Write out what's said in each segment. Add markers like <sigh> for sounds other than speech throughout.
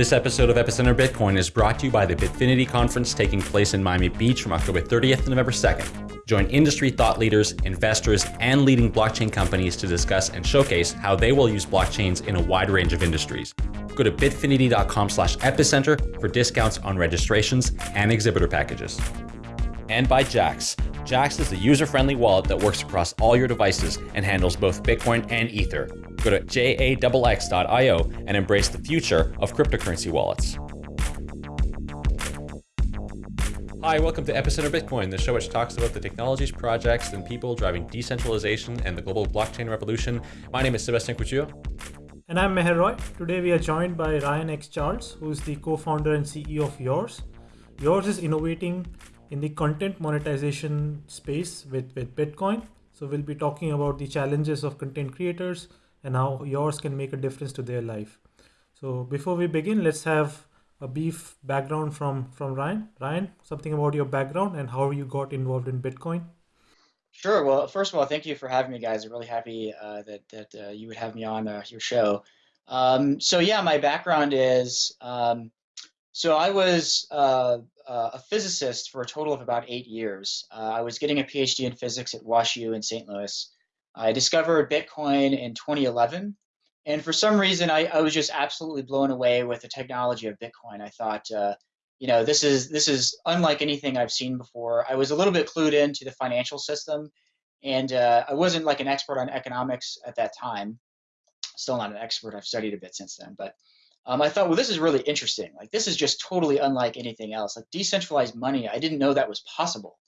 This episode of Epicenter Bitcoin is brought to you by the Bitfinity Conference taking place in Miami Beach from October 30th to November 2nd. Join industry thought leaders, investors, and leading blockchain companies to discuss and showcase how they will use blockchains in a wide range of industries. Go to bitfinity.com slash epicenter for discounts on registrations and exhibitor packages. And by Jaxx. Jaxx is a user-friendly wallet that works across all your devices and handles both Bitcoin and Ether. Go to jaxx.io and embrace the future of cryptocurrency wallets. Hi, welcome to Epicenter Bitcoin, the show which talks about the technologies, projects, and people driving decentralization and the global blockchain revolution. My name is Sebastian Couture. And I'm Meher Roy. Today we are joined by Ryan X. Charles, who is the co-founder and CEO of Yours. Yours is innovating in the content monetization space with, with Bitcoin. So we'll be talking about the challenges of content creators and how yours can make a difference to their life. So before we begin, let's have a brief background from from Ryan. Ryan, something about your background and how you got involved in Bitcoin. Sure. Well, first of all, thank you for having me, guys. I'm really happy uh, that that uh, you would have me on uh, your show. Um, so yeah, my background is um, so I was uh, a physicist for a total of about eight years. Uh, I was getting a PhD in physics at WashU in St. Louis. I discovered Bitcoin in 2011. And for some reason, I, I was just absolutely blown away with the technology of Bitcoin. I thought, uh, you know, this is this is unlike anything I've seen before. I was a little bit clued into the financial system, and uh, I wasn't like an expert on economics at that time. Still not an expert. I've studied a bit since then, but um, I thought, well, this is really interesting. Like this is just totally unlike anything else. Like decentralized money, I didn't know that was possible.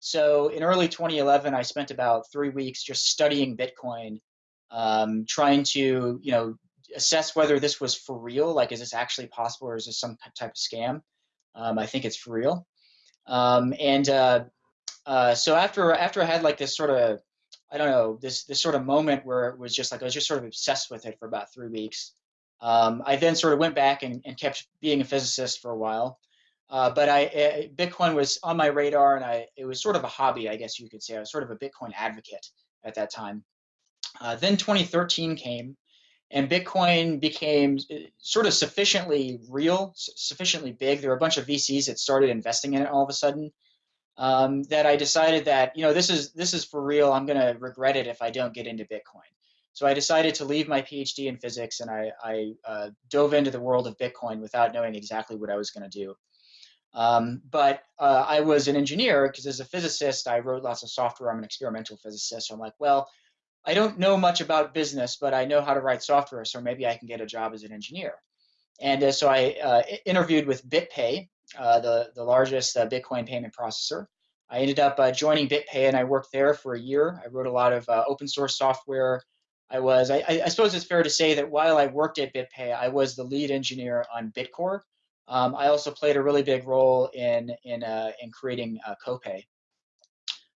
So in early 2011, I spent about three weeks just studying Bitcoin, um, trying to, you know, assess whether this was for real. Like, is this actually possible, or is this some type of scam? Um, I think it's for real. Um, and uh, uh, so after after I had like this sort of, I don't know, this this sort of moment where it was just like I was just sort of obsessed with it for about three weeks. Um, I then sort of went back and, and kept being a physicist for a while. Uh, but I, uh, Bitcoin was on my radar, and I it was sort of a hobby, I guess you could say. I was sort of a Bitcoin advocate at that time. Uh, then 2013 came, and Bitcoin became uh, sort of sufficiently real, sufficiently big. There were a bunch of VCs that started investing in it all of a sudden. Um, that I decided that you know this is this is for real. I'm going to regret it if I don't get into Bitcoin. So I decided to leave my PhD in physics, and I, I uh, dove into the world of Bitcoin without knowing exactly what I was going to do. Um, but uh, I was an engineer because as a physicist, I wrote lots of software. I'm an experimental physicist. So I'm like, well, I don't know much about business, but I know how to write software. So maybe I can get a job as an engineer. And uh, so I uh, interviewed with BitPay, uh, the, the largest uh, Bitcoin payment processor. I ended up uh, joining BitPay and I worked there for a year. I wrote a lot of open source software. I was, I, I suppose it's fair to say that while I worked at BitPay, I was the lead engineer on Bitcore, um, I also played a really big role in in uh, in creating uh, Copay,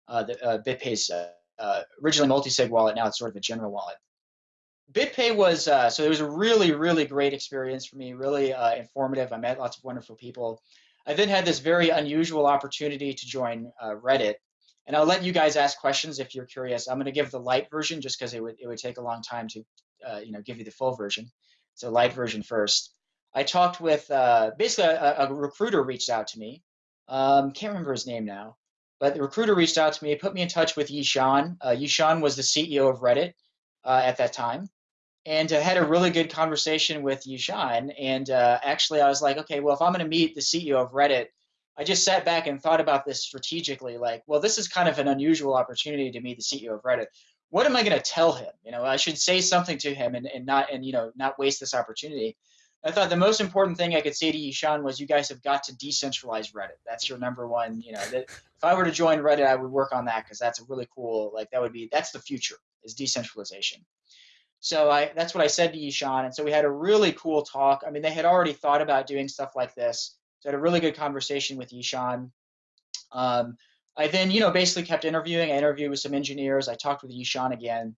uh, the uh, BitPay's uh, uh, originally multi-sig wallet. Now it's sort of a general wallet. BitPay was uh, so it was a really really great experience for me. Really informative. I met lots of wonderful people. I then had this very unusual opportunity to join Reddit, and I'll let you guys ask questions if you're curious. I'm going to give the light version just because it would it would take a long time to you know give you the full version. So light version first. I talked with uh, basically a, a, recruiter reached out to me. Um, can't remember his name now, but the recruiter reached out to me, put me in touch with Yishan. Uh, Yishan was the CEO of Reddit uh, at that time, and uh, had a really good conversation with Yishan. And uh, actually, I was like, okay, well, if I'm going to meet the CEO of Reddit, I just sat back and thought about this strategically. Like, well, this is kind of an unusual opportunity to meet the CEO of Reddit. What am I going to tell him? You know, I should say something to him and, and not and you know not waste this opportunity. I thought the most important thing I could say to Yishan, was you guys have got to decentralize Reddit. That's your number one. You know, that if I were to join Reddit, I would work on that because that's a really cool. Like that would be that's the future is decentralization. So I that's what I said to Yishan, and so we had a really cool talk. I mean, they had already thought about doing stuff like this. So I had a really good conversation with Yishan. Um, I then, you know, basically kept interviewing. I interviewed with some engineers. I talked with Yishan again,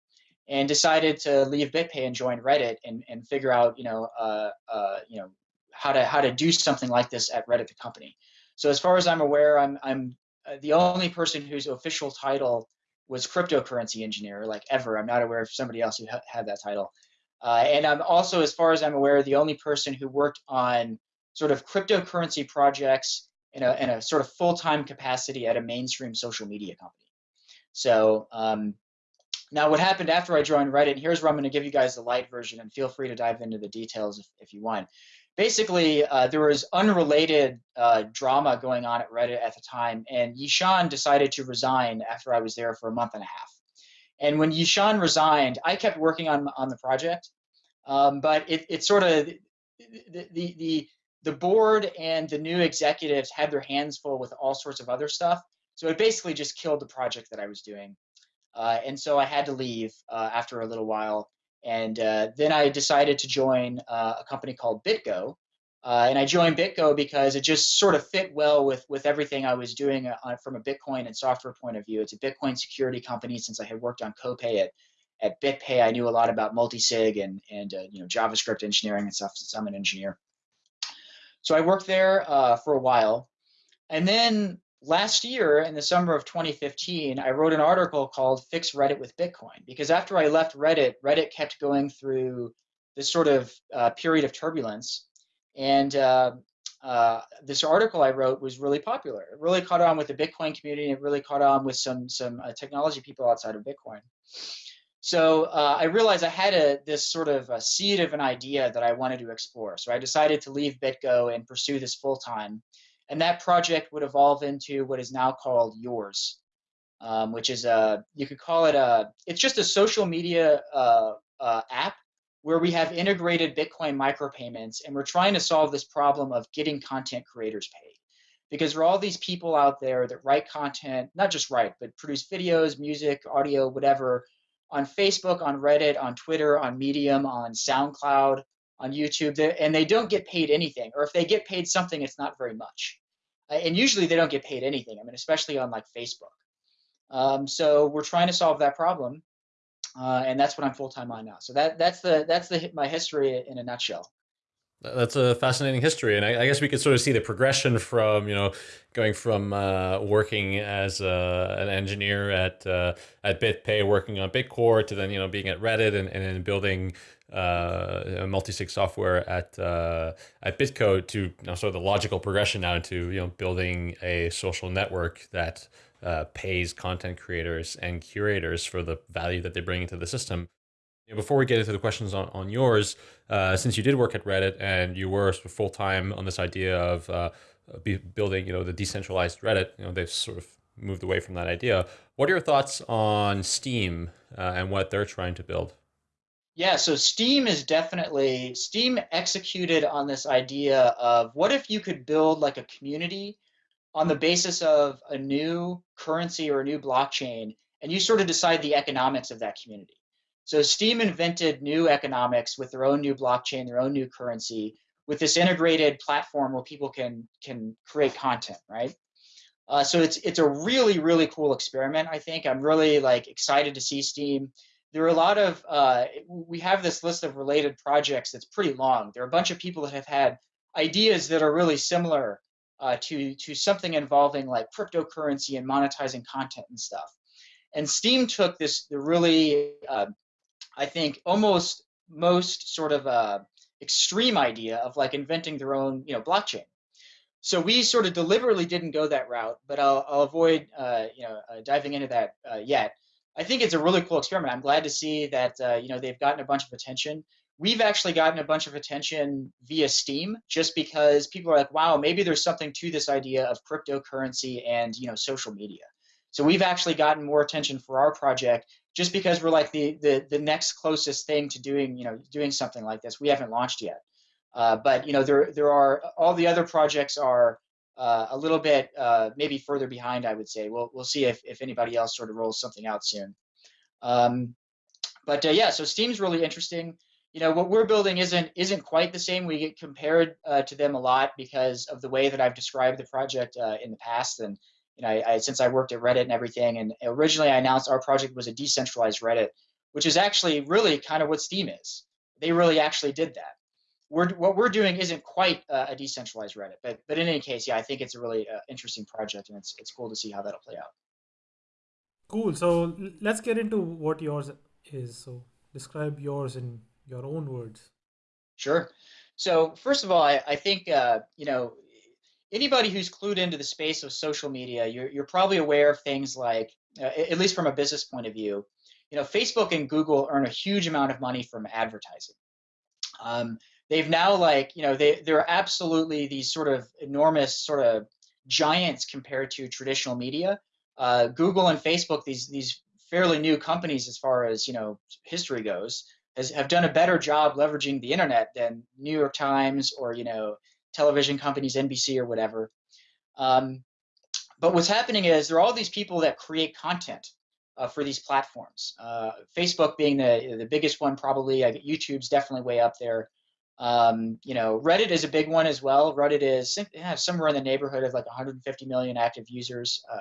and decided to leave BitPay and join Reddit and, and figure out, you know, uh, uh, you know, how to how to do something like this at Reddit, the company. So as far as I'm aware, I'm I'm uh, the only person whose official title was cryptocurrency engineer, like ever. I'm not aware of somebody else who ha had that title. Uh, and I'm also, as far as I'm aware, the only person who worked on sort of cryptocurrency projects in a, in a sort of full-time capacity at a mainstream social media company. So um, now what happened after I joined Reddit, here's where I'm going to give you guys the light version and feel free to dive into the details if, if you want. Basically, uh, there was unrelated uh, drama going on at Reddit at the time, and Yishan decided to resign after I was there for a month and a half. And when Yishan resigned, I kept working on on the project, um, but it, it sort of the, the the the board and the new executives had their hands full with all sorts of other stuff. So it basically just killed the project that I was doing. Uh, and so I had to leave uh, after a little while. And uh, then I decided to join uh, a company called BitGo. Uh, and I joined BitGo because it just sort of fit well with, with everything I was doing uh, from a Bitcoin and software point of view. It's a Bitcoin security company since I had worked on Copay at, at BitPay. I knew a lot about multisig and, and you know, JavaScript engineering and stuff since I'm an engineer. So I worked there for a while. And then last year in the summer of 2015 i wrote an article called fix reddit with bitcoin because after i left reddit reddit kept going through this sort of uh, period of turbulence. And uh, uh, this article i wrote was really popular. It really caught on with the bitcoin community it really caught on with some some uh, technology people outside of bitcoin so uh, i realized i had a this sort of a seed of an idea that i wanted to explore so i decided to leave bitgo and pursue this full time and that project would evolve into what is now called Yours, um, which is a, you could call it a, it's just a social media uh, uh, app where we have integrated Bitcoin micropayments and we're trying to solve this problem of getting content creators paid. Because there are all these people out there that write content, not just write, but produce videos, music, audio, whatever, on Facebook, on Reddit, on Twitter, on Medium, on SoundCloud, on YouTube, and they don't get paid anything. Or if they get paid something, it's not very much. Uh, and usually they don't get paid anything. I mean, especially on like Facebook. Um, so we're trying to solve that problem, uh, and that's what I'm full time on now. So that that's the that's the my history in a nutshell. That's a fascinating history, and I, I, guess we could sort of see the progression from you know going from uh, working as a, an engineer at uh, at BitPay, working on Bitcore, to then you know being at Reddit and, and then building uh, multi-sig software at uh, at BitGo to you know, sort of the logical progression now to you know building a social network that uh, pays content creators and curators for the value that they bring into the system. Before we get into the questions on, on yours, uh, since you did work at Reddit and you were full time on this idea of uh, building you know the decentralized Reddit, you know they've sort of moved away from that idea. What are your thoughts on Steem uh, and what they're trying to build? Yeah, so Steem is definitely Steem executed on this idea of what if you could build like a community on the basis of a new currency or a new blockchain and you sort of decide the economics of that community. So Steem invented new economics with their own new blockchain, their own new currency, with this integrated platform where people can can create content, right? Uh, so it's it's a really really cool experiment. I think I'm really like excited to see Steem. there are a lot of uh, we have this list of related projects that's pretty long there are a bunch of people that have had ideas that are really similar uh, to to something involving like cryptocurrency and monetizing content and stuff and Steem took this the really uh, i think almost most sort of uh, extreme idea of like inventing their own you know blockchain so we sort of deliberately didn't go that route but i'll, I'll avoid uh, you know uh, diving into that yet I think it's a really cool experiment. I'm glad to see that uh, you know they've gotten a bunch of attention. We've actually gotten a bunch of attention via Steem just because people are like, "Wow, maybe there's something to this idea of cryptocurrency and you know social media." So we've actually gotten more attention for our project just because we're like the the the next closest thing to doing you know doing something like this. We haven't launched yet, uh, but you know there there are all the other projects are uh, a little bit uh, maybe further behind, I would say. We'll, we'll see if, if anybody else sort of rolls something out soon. Um, but uh, yeah, so Steem's really interesting. You know, what we're building isn't isn't quite the same. We get compared uh, to them a lot because of the way that I've described the project uh, in the past. And you know, I, I, since I worked at Reddit and everything, and originally I announced our project was a decentralized Reddit, which is actually really kind of what Steem is. They really actually did that we're, what we're doing isn't quite uh, a decentralized Reddit, but but in any case, yeah, I think it's a really uh, interesting project, and it's it's cool to see how that'll play out. Cool. So let's get into what yours is. So describe yours in your own words. Sure. So first of all, I, I think uh, you know anybody who's clued into the space of social media, you're you're probably aware of things like, uh, at least from a business point of view, you know, Facebook and Google earn a huge amount of money from advertising. Um, they've now like you know they they're absolutely these sort of enormous sort of giants compared to traditional media. Uh, Google and Facebook, these these fairly new companies as far as you know history goes, has have done a better job leveraging the internet than New York Times or you know television companies, NBC or whatever. Um, but what's happening is there are all these people that create content uh, for these platforms. Uh, Facebook being the the biggest one, probably. YouTube's definitely way up there. Um, you know, Reddit is a big one as well. Reddit is yeah, somewhere in the neighborhood of like 150 million active users. Uh,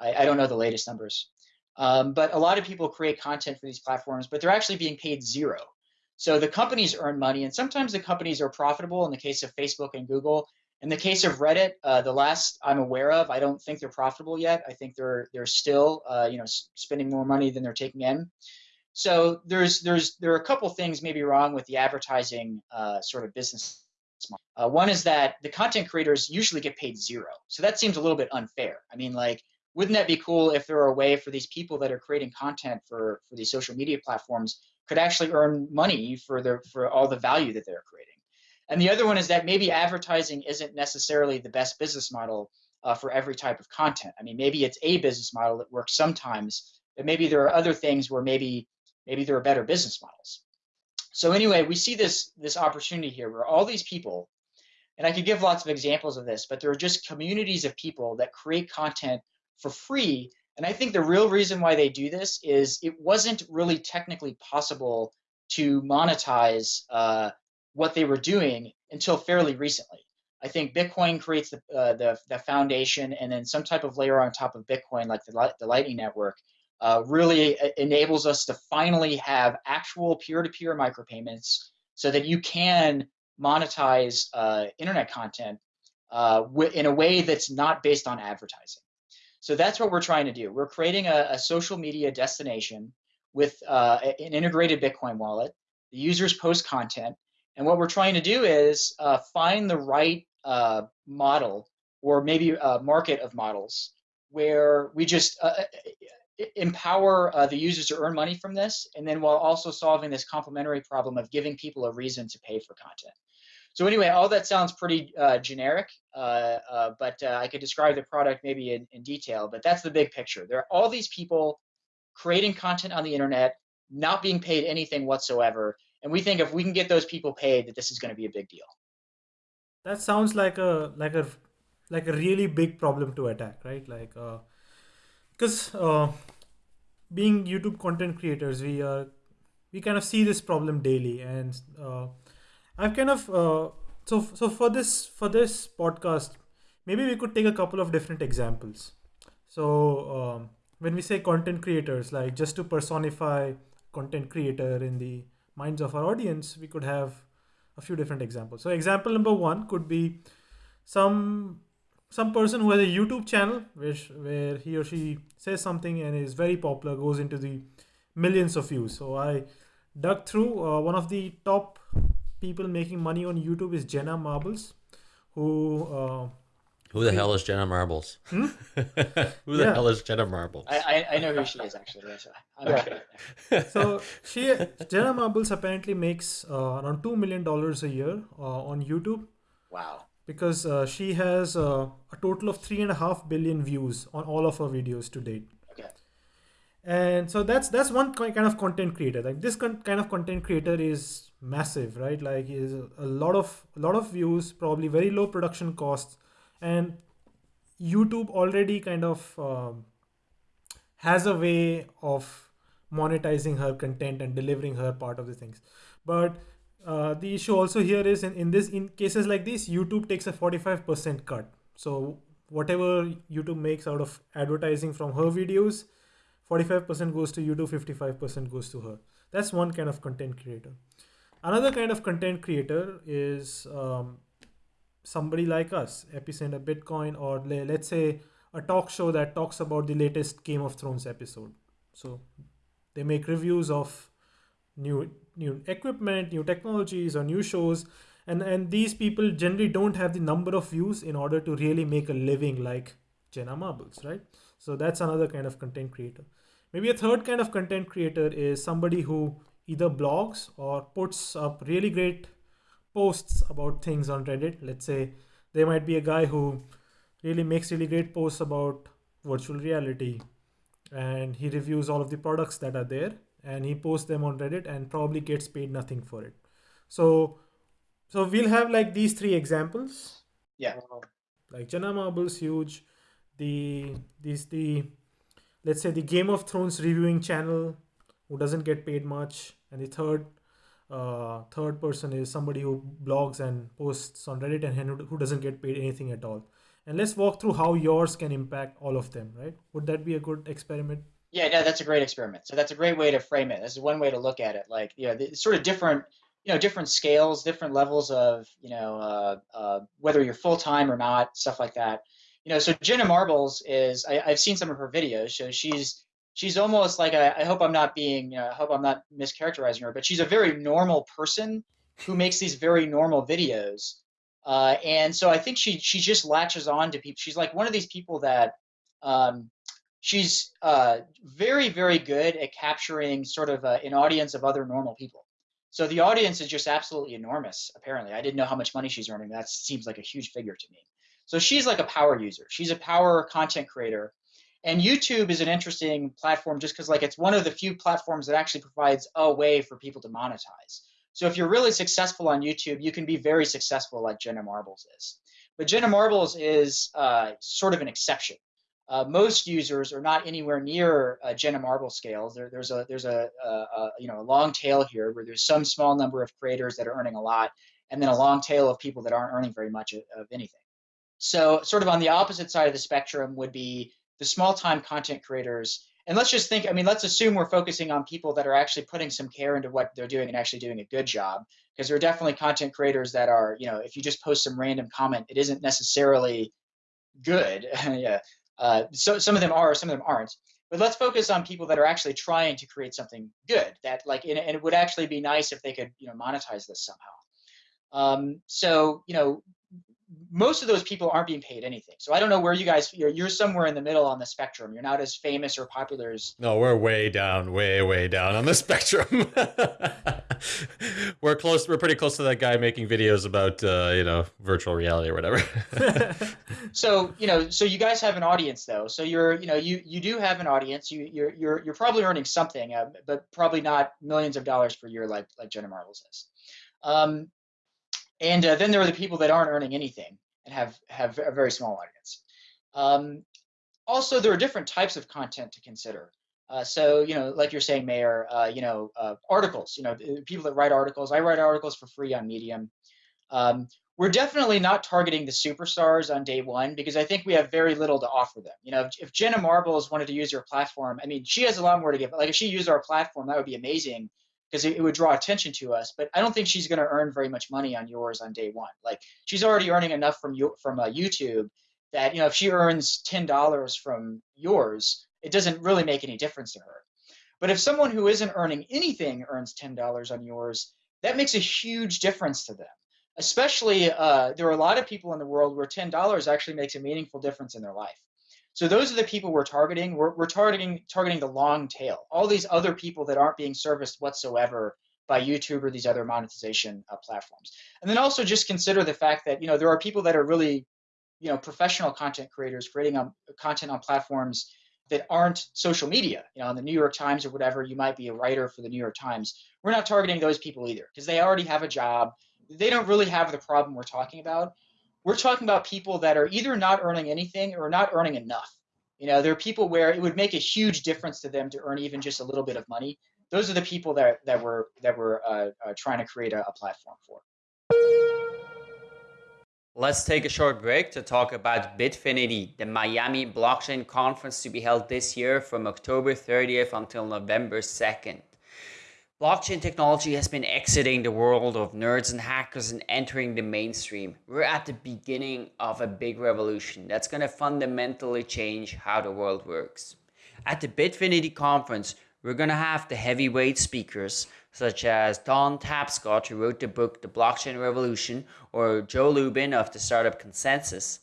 I, I, don't know the latest numbers, um, but a lot of people create content for these platforms, but they're actually being paid zero. So the companies earn money, and sometimes the companies are profitable. In the case of Facebook and Google, in the case of Reddit, uh, the last I'm aware of, I don't think they're profitable yet. I think they're they're still uh, you know spending more money than they're taking in. So there's there's there are a couple things maybe wrong with the advertising uh, sort of business. Uh, one is that the content creators usually get paid zero, so that seems a little bit unfair. I mean, like, wouldn't that be cool if there were a way for these people that are creating content for for these social media platforms could actually earn money for their for all the value that they're creating? And the other one is that maybe advertising isn't necessarily the best business model uh, for every type of content. I mean, maybe it's a business model that works sometimes, but maybe there are other things where maybe maybe there are better business models. So anyway, we see this this opportunity here where all these people, and I could give lots of examples of this, but there are just communities of people that create content for free. And I think the real reason why they do this is it wasn't really technically possible to monetize uh, what they were doing until fairly recently. I think Bitcoin creates the, uh, the, the foundation and then some type of layer on top of Bitcoin, like the, the Lightning Network, uh, really enables us to finally have actual peer-to-peer micropayments so that you can monetize uh, internet content uh, in a way that's not based on advertising. So that's what we're trying to do. We're creating a, a social media destination with uh, an integrated Bitcoin wallet. The users post content, and what we're trying to do is uh, find the right uh, model or maybe a market of models where we just uh, uh, empower uh, the users to earn money from this, and then while also solving this complementary problem of giving people a reason to pay for content. So anyway, all that sounds pretty uh, generic, but I could describe the product maybe in, in detail, but that's the big picture. There are all these people creating content on the internet, not being paid anything whatsoever, and we think if we can get those people paid, that this is going to be a big deal. That sounds like a like a like a really big problem to attack, right? Like, because uh, uh, being YouTube content creators, we uh, we kind of see this problem daily, and uh, I've kind of uh, so so for this for this podcast, maybe we could take a couple of different examples. So um, when we say content creators, like just to personify content creator in the minds of our audience, we could have a few different examples. So example number one could be some some person who has a YouTube channel which where he or she says something and is very popular, goes into the millions of views. So I dug through uh, one of the top people making money on YouTube is Jenna Marbles, who uh, who the hell is Jenna Marbles? Hmm? <laughs> who the yeah. hell is Jenna Marbles? I, I, I know who she is actually. Okay. so she Jenna Marbles apparently makes uh, around two million dollars a year uh, on YouTube. Wow. Because uh, she has uh, a total of three and a half billion views on all of her videos to date. Okay. And so that's that's one kind of content creator. Like this kind of content creator is massive, right? Like is a lot of a lot of views, probably very low production costs and youtube already kind of um, has a way of monetizing her content and delivering her part of the things. But uh, the issue also here is in, in this in cases like this youtube takes a 45% cut. So whatever youtube makes out of advertising from her videos 45% goes to youtube 55% goes to her. That's one kind of content creator another kind of content creator is um, somebody like us, Epicenter Bitcoin, or let's say a talk show that talks about the latest Game of Thrones episode. So they make reviews of new new equipment, new technologies, or new shows. And, and these people generally don't have the number of views in order to really make a living like Jenna Marbles, right? So that's another kind of content creator. Maybe a third kind of content creator is somebody who either blogs or puts up really great posts about things on Reddit. Let's say there might be a guy who really makes really great posts about virtual reality and he reviews all of the products that are there and he posts them on Reddit and probably gets paid nothing for it. So so we'll have like these three examples. Yeah. Um, like Jenna Marbles huge. The these the let's say the Game of Thrones reviewing channel who doesn't get paid much. And the third uh, third person is somebody who blogs and posts on Reddit and who doesn't get paid anything at all. And let's walk through how yours can impact all of them, right? Would that be a good experiment? Yeah, no, that's a great experiment. So that's a great way to frame it. This is one way to look at it. Like, you know, sort of different, you know, different scales, different levels of, you know, uh, uh, whether you're full time or not, stuff like that. You know, so Jenna Marbles is, I, I, have seen some of her videos. So she's, she's almost like a, I hope I'm not being, know, I hope I'm not mischaracterizing her, but she's a very normal person who makes these very normal videos. Uh, and so I think she she just latches on to people. She's like one of these people that um, she's uh, very very good at capturing sort of a, an audience of other normal people. So the audience is just absolutely enormous. Apparently, I didn't know how much money she's earning. That seems like a huge figure to me. So she's like a power user. She's a power content creator and YouTube is an interesting platform just because like it's one of the few platforms that actually provides a way for people to monetize. So if you're really successful on YouTube, you can be very successful like Jenna Marbles is. But Jenna Marbles is uh, sort of an exception. Uh, most users are not anywhere near uh, Jenna Marble scales. There, there's a there's a, a, a, you know a long tail here where there's some small number of creators that are earning a lot, and then a long tail of people that aren't earning very much of, of anything. So sort of on the opposite side of the spectrum would be the small time content creators. And let's just think i mean let's assume we're focusing on people that are actually putting some care into what they're doing and actually doing a good job. Because there are definitely content creators that are you know if you just post some random comment it isn't necessarily good. <laughs> Yeah. Uh, so some of them are some of them aren't. But let's focus on people that are actually trying to create something good that like and it would actually be nice if they could you know monetize this somehow. Um, so you know most of those people aren't being paid anything. So I don't know where you guys you're you're somewhere in the middle on the spectrum. You're not as famous or popular as No, we're way down, way way down on the <laughs> spectrum. <laughs> we're close we're pretty close to that guy making videos about uh, you know, virtual reality or whatever. <laughs> so, you know, so you guys have an audience though. So you're, you know, you you do have an audience. You you're you're you're probably earning something, uh, but probably not millions of dollars per year like like Jenna Marbles is. Um, and uh, then there are the people that aren't earning anything and have have a very small audience. Um, also, there are different types of content to consider. Uh, so, you know, like you're saying, Meher, uh, you know, uh, articles, you know, people that write articles. I write articles for free on Medium. Um, we're definitely not targeting the superstars on day one because I think we have very little to offer them. You know, if, if Jenna Marbles wanted to use your platform, I mean, she has a lot more to give. Like if she used our platform, that would be amazing because it, it, would draw attention to us. But I don't think she's going to earn very much money on yours on day one. Like she's already earning enough from you from uh, YouTube that you know if she earns ten dollars from yours, it doesn't really make any difference to her. But if someone who isn't earning anything earns ten dollars on yours, that makes a huge difference to them. Especially, uh, there are a lot of people in the world where ten dollars actually makes a meaningful difference in their life. So those are the people we're targeting. We're, we're targeting targeting the long tail. All these other people that aren't being serviced whatsoever by YouTube or these other monetization uh, platforms. And then also just consider the fact that you know there are people that are really you know professional content creators creating on, content on platforms that aren't social media. You know, on the New York Times or whatever, you might be a writer for the New York Times. We're not targeting those people either because they already have a job. They don't really have the problem we're talking about we're talking about people that are either not earning anything or not earning enough. You know, there are people where it would make a huge difference to them to earn even just a little bit of money. Those are the people that that we're that we're uh, uh, trying to create a, a platform for. Let's take a short break to talk about Bitfinity, the Miami blockchain conference to be held this year from October 30th until November 2nd. Blockchain technology has been exiting the world of nerds and hackers and entering the mainstream. We're at the beginning of a big revolution that's going to fundamentally change how the world works. At the Bitfinity conference, we're going to have the heavyweight speakers such as Don Tapscott, who wrote the book The Blockchain Revolution, or Joe Lubin of the startup ConsenSys.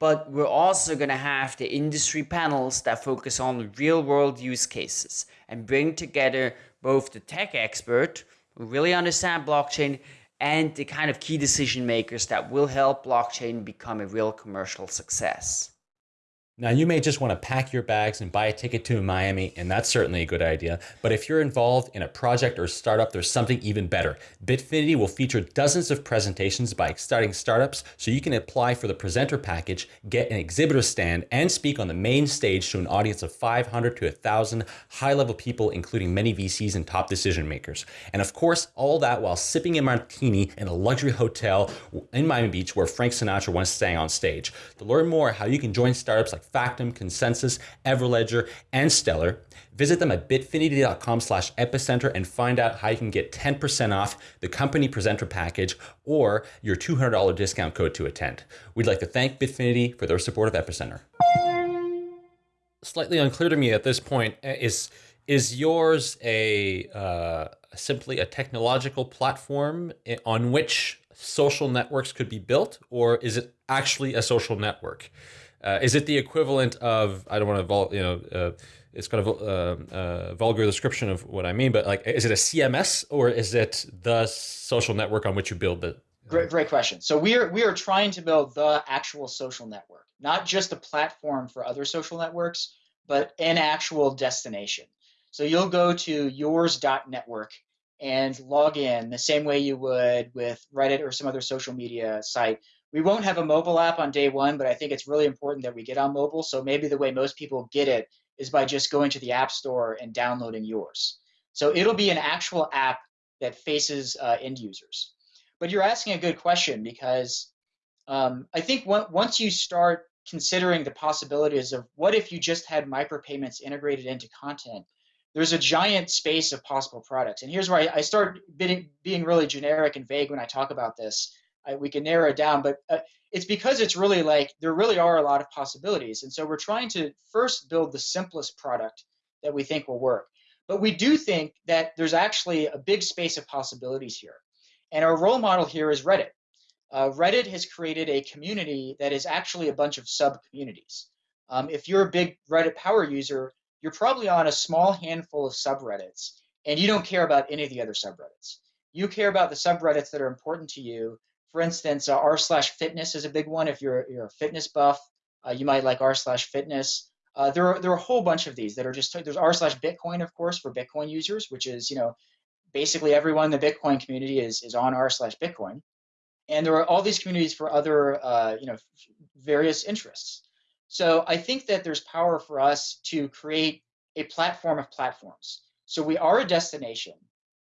But we're also going to have the industry panels that focus on real world use cases and bring together both the tech expert who really understand blockchain and the kind of key decision makers that will help blockchain become a real commercial success. Now, you may just want to pack your bags and buy a ticket to Miami, and that's certainly a good idea. But if you're involved in a project or startup, there's something even better. Bitfinity will feature dozens of presentations by exciting startups, so you can apply for the presenter package, get an exhibitor stand, and speak on the main stage to an audience of 500 to 1,000 high level people, including many VCs and top decision makers. And of course, all that while sipping a martini in a luxury hotel in Miami Beach where Frank Sinatra once sang on stage. To learn more how you can join startups like like ConsenSys, Everledger, and Stellar. Visit them at bitfinity.com slash epicenter and find out how you can get 10% off the company presenter package or your $200 discount code to attend. We'd like to thank Bitfinity for their support of Epicenter. Slightly unclear to me at this point uh, is is yours a uh, simply a technological platform on which social networks could be built, or is it actually a social network? Uh, is it the equivalent of I don't want to you know uh, it's kind of a uh, uh, vulgar description of what I mean, but like is it a CMS or is it the social network on which you build the Great, great question. So we are we are trying to build the actual social network, not just a platform for other social networks, but an actual destination. So you'll go to yours.network and log in the same way you would with Reddit or some other social media site we won't have a mobile app on day one, but I think it's really important that we get on mobile. So maybe the way most people get it is by just going to the App Store and downloading yours. So it'll be an actual app that faces uh, end users. But you're asking a good question because um, I think once you start considering the possibilities of what if you just had micropayments integrated into content, there's a giant space of possible products. And here's where I, I start being, being really generic and vague when I talk about this. I, we can narrow it down, but uh, it's because it's really like there really are a lot of possibilities. And so we're trying to first build the simplest product that we think will work. But we do think that there's actually a big space of possibilities here. And our role model here is Reddit. Uh, Reddit has created a community that is actually a bunch of sub communities. Um, if you're a big Reddit power user, you're probably on a small handful of subreddits and you don't care about any of the other subreddits. You care about the subreddits that are important to you for instance, uh, r slash fitness is a big one. If you're you're a fitness buff, uh, you might like r slash fitness. Uh, there are there are a whole bunch of these that are just there's r slash Bitcoin, of course, for Bitcoin users, which is you know basically everyone in the Bitcoin community is is on r slash Bitcoin, and there are all these communities for other uh, you know various interests. So I think that there's power for us to create a platform of platforms. So we are a destination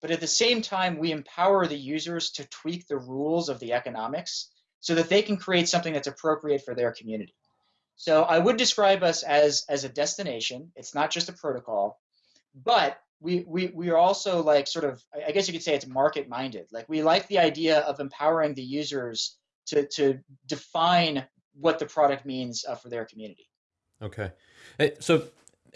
but at the same time, we empower the users to tweak the rules of the economics so that they can create something that's appropriate for their community. So I would describe us as, as a destination. It's not just a protocol, but we, we, we are also like sort of, I guess you could say it's market minded. Like we like the idea of empowering the users to, to define what the product means uh, for their community. Okay. So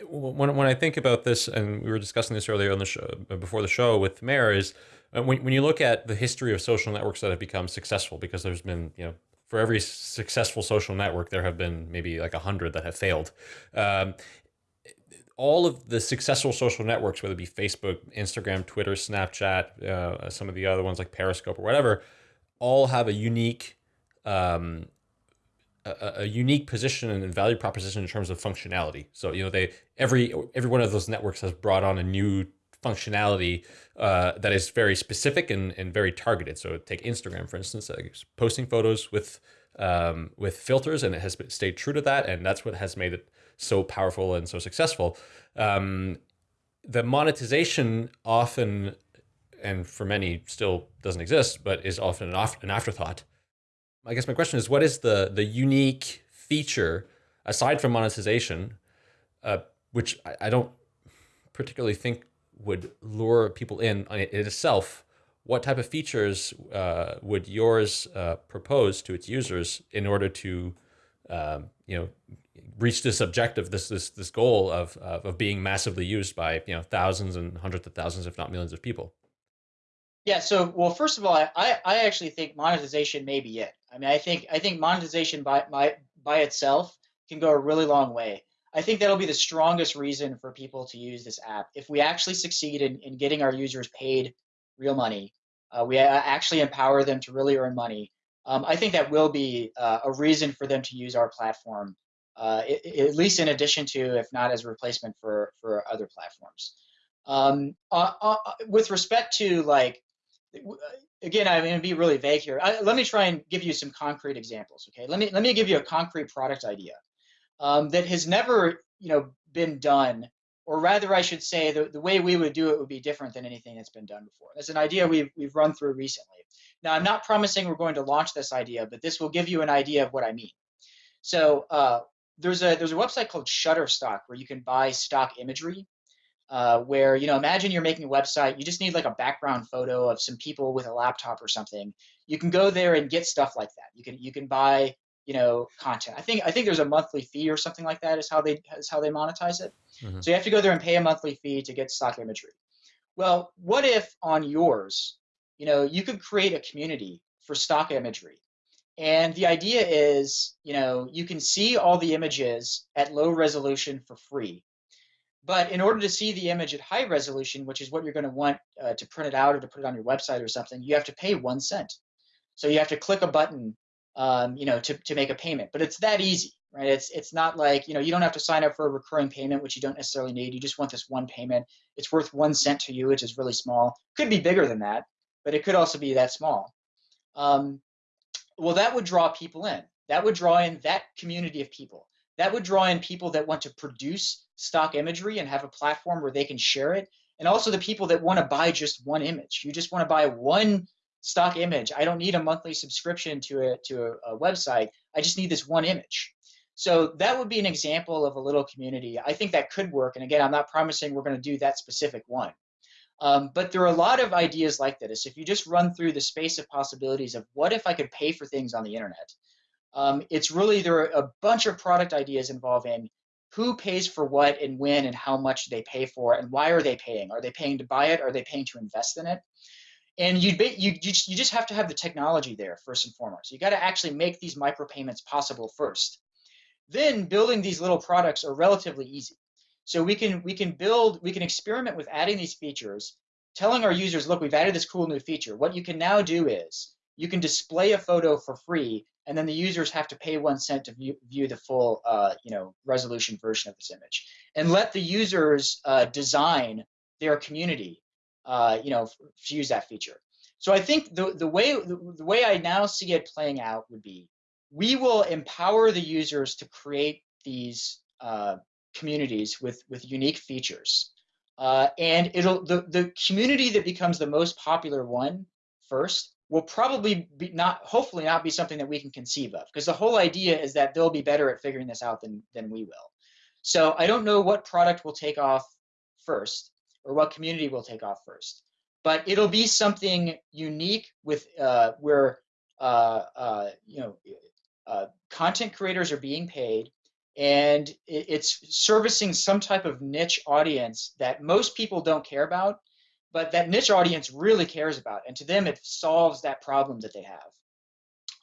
when, when I think about this, and we were discussing this earlier on the show, uh, before the show with Meher, is uh, when, when you look at the history of social networks that have become successful, because there's been, you know, for every successful social network, there have been maybe like a hundred that have failed. Um, all of the successful social networks, whether it be Facebook, Instagram, Twitter, Snapchat, uh, some of the other ones like Periscope or whatever, all have a unique um, a, a, unique position and value proposition in terms of functionality. So you know they every every one of those networks has brought on a new functionality uh, that is very specific and, and very targeted. So take Instagram for instance, uh, posting photos with um, with filters, and it has stayed true to that, and that's what has made it so powerful and so successful. Um, the monetization often, and for many still doesn't exist, but is often an, an afterthought. I guess my question is, what is the the unique feature aside from monetization, uh, which I, I, don't particularly think would lure people in in itself? What type of features uh, would yours uh, propose to its users in order to, um, you know, reach this objective, this this this goal of of being massively used by you know thousands and hundreds of thousands, if not millions, of people? Yeah. So, well, first of all, I, I actually think monetization may be it. I mean, I think I think monetization by by by itself can go a really long way. I think that'll be the strongest reason for people to use this app. If we actually succeed in, in getting our users paid real money, uh, we actually empower them to really earn money. Um, I think that will be uh, a reason for them to use our platform, uh, at least in addition to, if not as a replacement for for other platforms. Um, uh, uh, with respect to like, again, I'm going to be really vague here. I, let me try and give you some concrete examples. Okay, let me let me give you a concrete product idea um, that has never, you know, been done, or rather, I should say, the, the way we would do it would be different than anything that's been done before. It's an idea we've we've run through recently. Now, I'm not promising we're going to launch this idea, but this will give you an idea of what I mean. So uh, there's a there's a website called Shutterstock where you can buy stock imagery. Uh, where you know, imagine you're making a website, you just need like a background photo of some people with a laptop or something. You can go there and get stuff like that. You can you can buy you know content. I think I think there's a monthly fee or something like that is how they is how they monetize it. Mm-hmm. So you have to go there and pay a monthly fee to get stock imagery. Well, what if on yours, you know, you could create a community for stock imagery. And the idea is, you know, you can see all the images at low resolution for free. But in order to see the image at high resolution, which is what you're going to want uh, to print it out or to put it on your website or something, you have to pay one cent. So you have to click a button um, you know, to, to make a payment. But it's that easy, right? It's it's not like you know you don't have to sign up for a recurring payment, which you don't necessarily need. You just want this one payment. It's worth one cent to you, which is really small. Could be bigger than that, but it could also be that small. Um, well, that would draw people in. That would draw in that community of people. That would draw in people that want to produce stock imagery and have a platform where they can share it, and also the people that want to buy just one image. You just want to buy one stock image. I don't need a monthly subscription to a to a, a, website. I just need this one image. So that would be an example of a little community. I think that could work. And again, I'm not promising we're going to do that specific one. Um, but there are a lot of ideas like this. If you just run through the space of possibilities of what if I could pay for things on the internet, um, it's really there are a bunch of product ideas involving who pays for what and when and how much they pay for and why are they paying? Are they paying to buy it? Are they paying to invest in it? and you you you just, you just have to have the technology there first and foremost. You got to actually make these micropayments possible first. Then building these little products are relatively easy. So we can we can build we can experiment with adding these features, telling our users, look, we've added this cool new feature. What you can now do is you can display a photo for free, and then the users have to pay one cent to view, view the full uh, you know resolution version of this image, and let the users uh, design their community uh, you know, to use that feature. So I think the, the way the, the way I now see it playing out would be we will empower the users to create these uh, communities with with unique features, uh, and it'll the the community that becomes the most popular one first will probably be not hopefully not be something that we can conceive of because the whole idea is that they'll be better at figuring this out than than we will. So I don't know what product will take off first or what community will take off first. But it'll be something unique with uh, where uh, uh, you know uh, content creators are being paid, and it's servicing some type of niche audience that most people don't care about, but that niche audience really cares about, and to them it solves that problem that they have.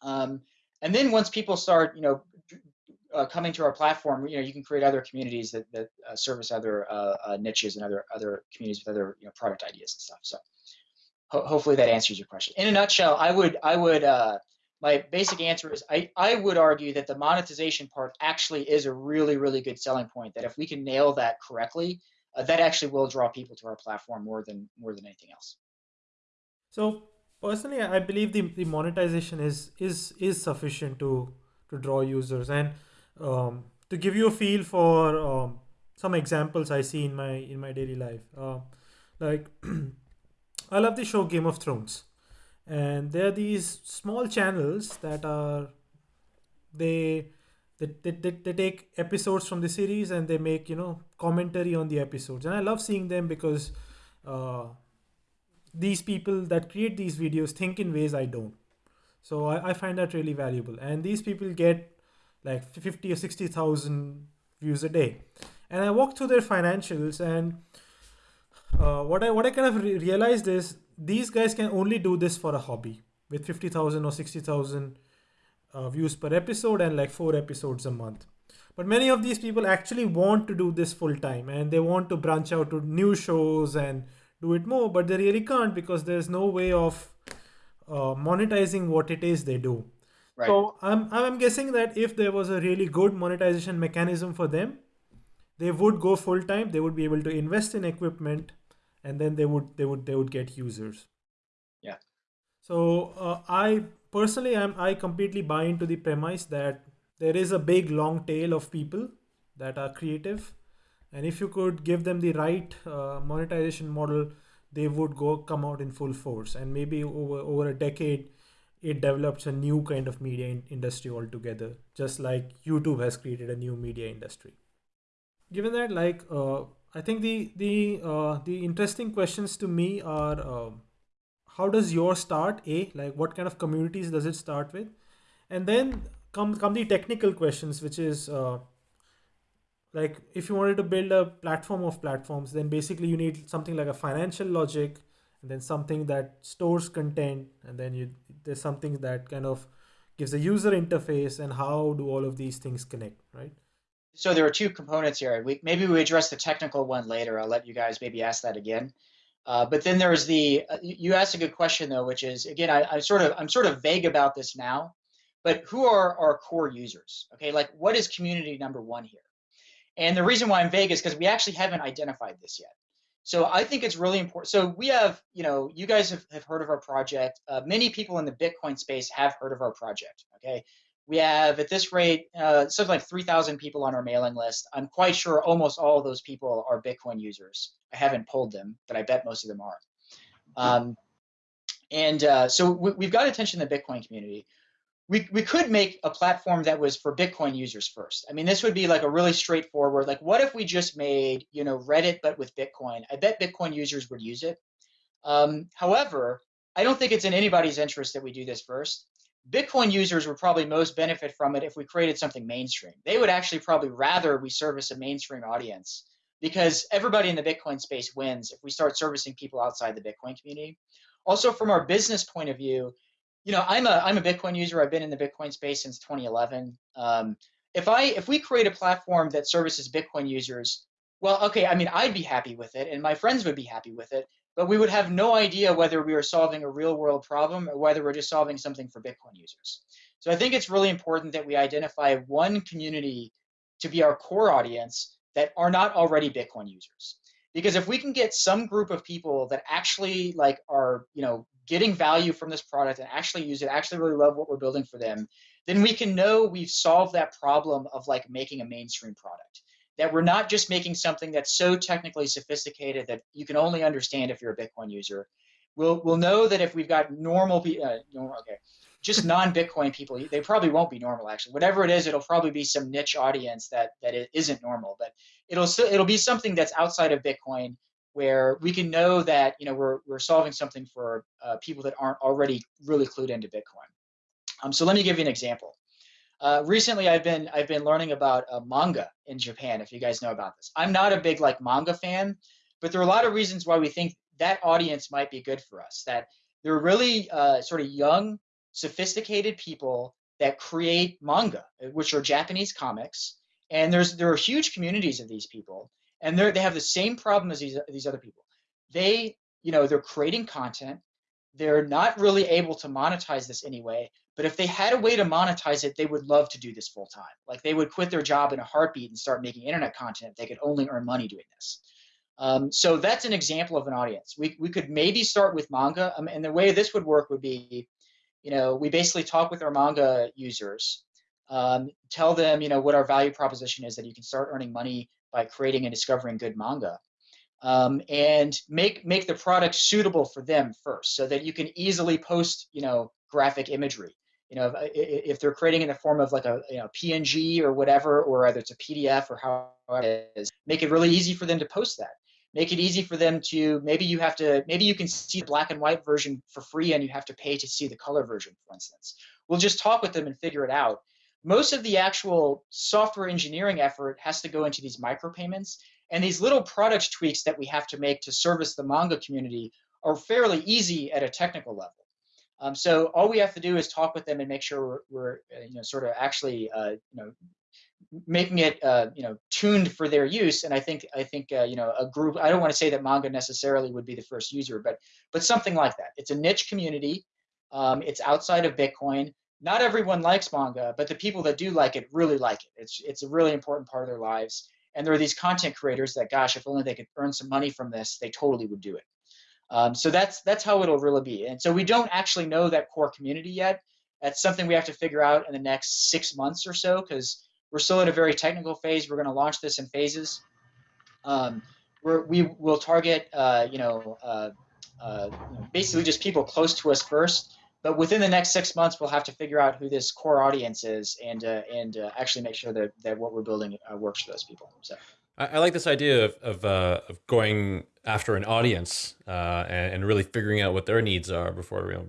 Um, and then once people start, you know, uh, coming to our platform, you know, you can create other communities that, that uh, service other uh, uh, niches and other other communities with other you know product ideas and stuff. So ho hopefully that answers your question. In a nutshell, I would I would uh, my basic answer is I I would argue that the monetization part actually is a really really good selling point. That if we can nail that correctly, uh, that actually will draw people to our platform more than more than anything else. So personally, I believe the, the monetization is is is sufficient to to draw users and um, to give you a feel for um, some examples I see in my in my daily life. Uh, like <clears throat> I love the show Game of Thrones, and there are these small channels that are they they, they, they, they take episodes from the series and they make you know commentary on the episodes. And i love seeing them because uh, these people that create these videos think in ways i don't. So I, I find that really valuable. And these people get like 50 or 60,000 views a day. And I walked through their financials and uh, what I what I kind of re realized is these guys can only do this for a hobby with 50,000 or 60,000 uh, views per episode and like four episodes a month. But many of these people actually want to do this full time and they want to branch out to new shows and do it more, but they really can't because there's no way of uh, monetizing what it is they do. Right. So I'm, I'm guessing that if there was a really good monetization mechanism for them, they would go full time. They would be able to invest in equipment, and then they would they would they would get users. Yeah. So uh, I personally am I completely buy into the premise that there is a big long tail of people that are creative. And if you could give them the right uh, monetization model they would go come out in full force. And maybe over over a decade it develops a new kind of media in industry altogether just like youtube has created a new media industry. Given that like uh, i think the the uh, the interesting questions to me are uh, how does your start a? Like what kind of communities does it start with? And then come come the technical questions which is uh, like if you wanted to build a platform of platforms then basically you need something like a financial logic and then something that stores content and then you there's something that kind of gives a user interface and how do all of these things connect right? So there are two components here. We, maybe we address the technical one later. I'll let you guys maybe ask that again uh, but then there's the uh, you asked a good question though which is again I, I sort of i'm sort of vague about this now but who are our core users okay like what is community number one here and the reason why I'm vague is because we actually haven't identified this yet. So I think it's really important. So we have, you know, you guys have, have heard of our project. Uh, many people in the Bitcoin space have heard of our project. Okay. We have at this rate, uh, something like 3,000 people on our mailing list. I'm quite sure almost all of those people are Bitcoin users. I haven't pulled them, but I bet most of them are. Um, and uh, so we, have got attention in the Bitcoin community we, we could make a platform that was for Bitcoin users first. I mean, this would be like a really straightforward, like what if we just made, you know, Reddit, but with Bitcoin? I bet Bitcoin users would use it. Um, however, I don't think it's in anybody's interest that we do this first. Bitcoin users would probably most benefit from it if we created something mainstream. They would actually probably rather we service a mainstream audience because everybody in the Bitcoin space wins if we start servicing people outside the Bitcoin community. Also, from our business point of view, you know, I'm a I'm a Bitcoin user. I've been in the Bitcoin space since 2011. Um, if I if we create a platform that services Bitcoin users, well, okay, I mean, I'd be happy with it, and my friends would be happy with it, but we would have no idea whether we are solving a real world problem or whether we're just solving something for Bitcoin users. So I think it's really important that we identify one community to be our core audience that are not already Bitcoin users. Because if we can get some group of people that actually like are, you know, getting value from this product and actually use it, actually really love what we're building for them, then we can know we've solved that problem of like making a mainstream product. That we're not just making something that's so technically sophisticated that you can only understand if you're a Bitcoin user. We'll we'll know that if we've got normal people, uh, okay, just non-Bitcoin people, they probably won't be normal actually. Whatever it is, it'll probably be some niche audience that that it isn't normal, but it'll it'll be something that's outside of Bitcoin where we can know that you know we're, we're solving something for uh, people that aren't already really clued into Bitcoin. Um, so let me give you an example. Uh, recently, I've been I've been learning about uh, manga in Japan. If you guys know about this, I'm not a big like manga fan, but there are a lot of reasons why we think that audience might be good for us. That they're really uh, sort of young, sophisticated people that create manga, which are Japanese comics, and there's there are huge communities of these people and they they have the same problem as these these other people. They you know they're creating content. They're not really able to monetize this anyway. But if they had a way to monetize it, they would love to do this full time. Like they would quit their job in a heartbeat and start making internet content. if They could only earn money doing this. Um, so that's an example of an audience. We, we could maybe start with manga. Um, and the way this would work would be, you know, we basically talk with our manga users, um, tell them, you know, what our value proposition is that you can start earning money by creating and discovering good manga. Um, and make make the product suitable for them first, so that you can easily post, you know, graphic imagery. You know, if, if they're creating in the form of like a you know PNG or whatever, or whether it's a PDF or how it is, make it really easy for them to post that. Make it easy for them to maybe you have to maybe you can see the black and white version for free, and you have to pay to see the color version, for instance. We'll just talk with them and figure it out most of the actual software engineering effort has to go into these micropayments and these little product tweaks that we have to make to service the manga community are fairly easy at a technical level. Um, so all we have to do is talk with them and make sure we're, we're uh, you know sort of actually uh, you know making it uh, you know tuned for their use. And I think I think uh, you know a group. I don't want to say that manga necessarily would be the first user, but but something like that. It's a niche community. Um, it's outside of Bitcoin. Not everyone likes manga, but the people that do like it really like it. It's it's a really important part of their lives. And there are these content creators that, gosh, if only they could earn some money from this, they totally would do it. Um, so that's that's how it'll really be. And so we don't actually know that core community yet. That's something we have to figure out in the next six months or so because we're still in a very technical phase. We're going to launch this in phases. Um, we're, we will target, uh, you know, uh, uh, basically just people close to us first. But within the next six months, we'll have to figure out who this core audience is and uh, and uh, actually make sure that, that what we're building uh, works for those people. So. I, I like this idea of of, uh, of going after an audience uh, and, and, really figuring out what their needs are before you know,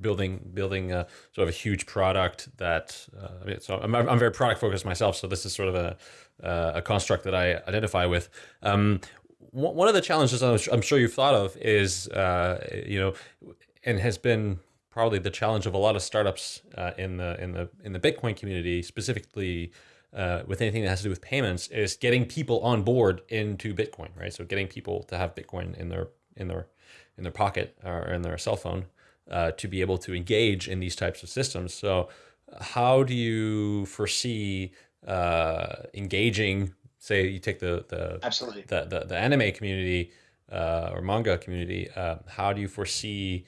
building building a, sort of a huge product that. Uh, I mean, so I'm, I'm very product focused myself, so this is sort of a uh, a construct that I identify with. Um, one of the challenges I'm sure you've thought of is, uh, you know, and has been probably the challenge of a lot of startups uh, in the in the in the Bitcoin community, specifically uh, with anything that has to do with payments is getting people on board into Bitcoin, right? So getting people to have Bitcoin in their in their in their pocket or in their cell phone uh, to be able to engage in these types of systems. So how do you foresee uh, engaging? Say you take the the absolutely the the, the anime community uh, or manga community. Uh, how do you foresee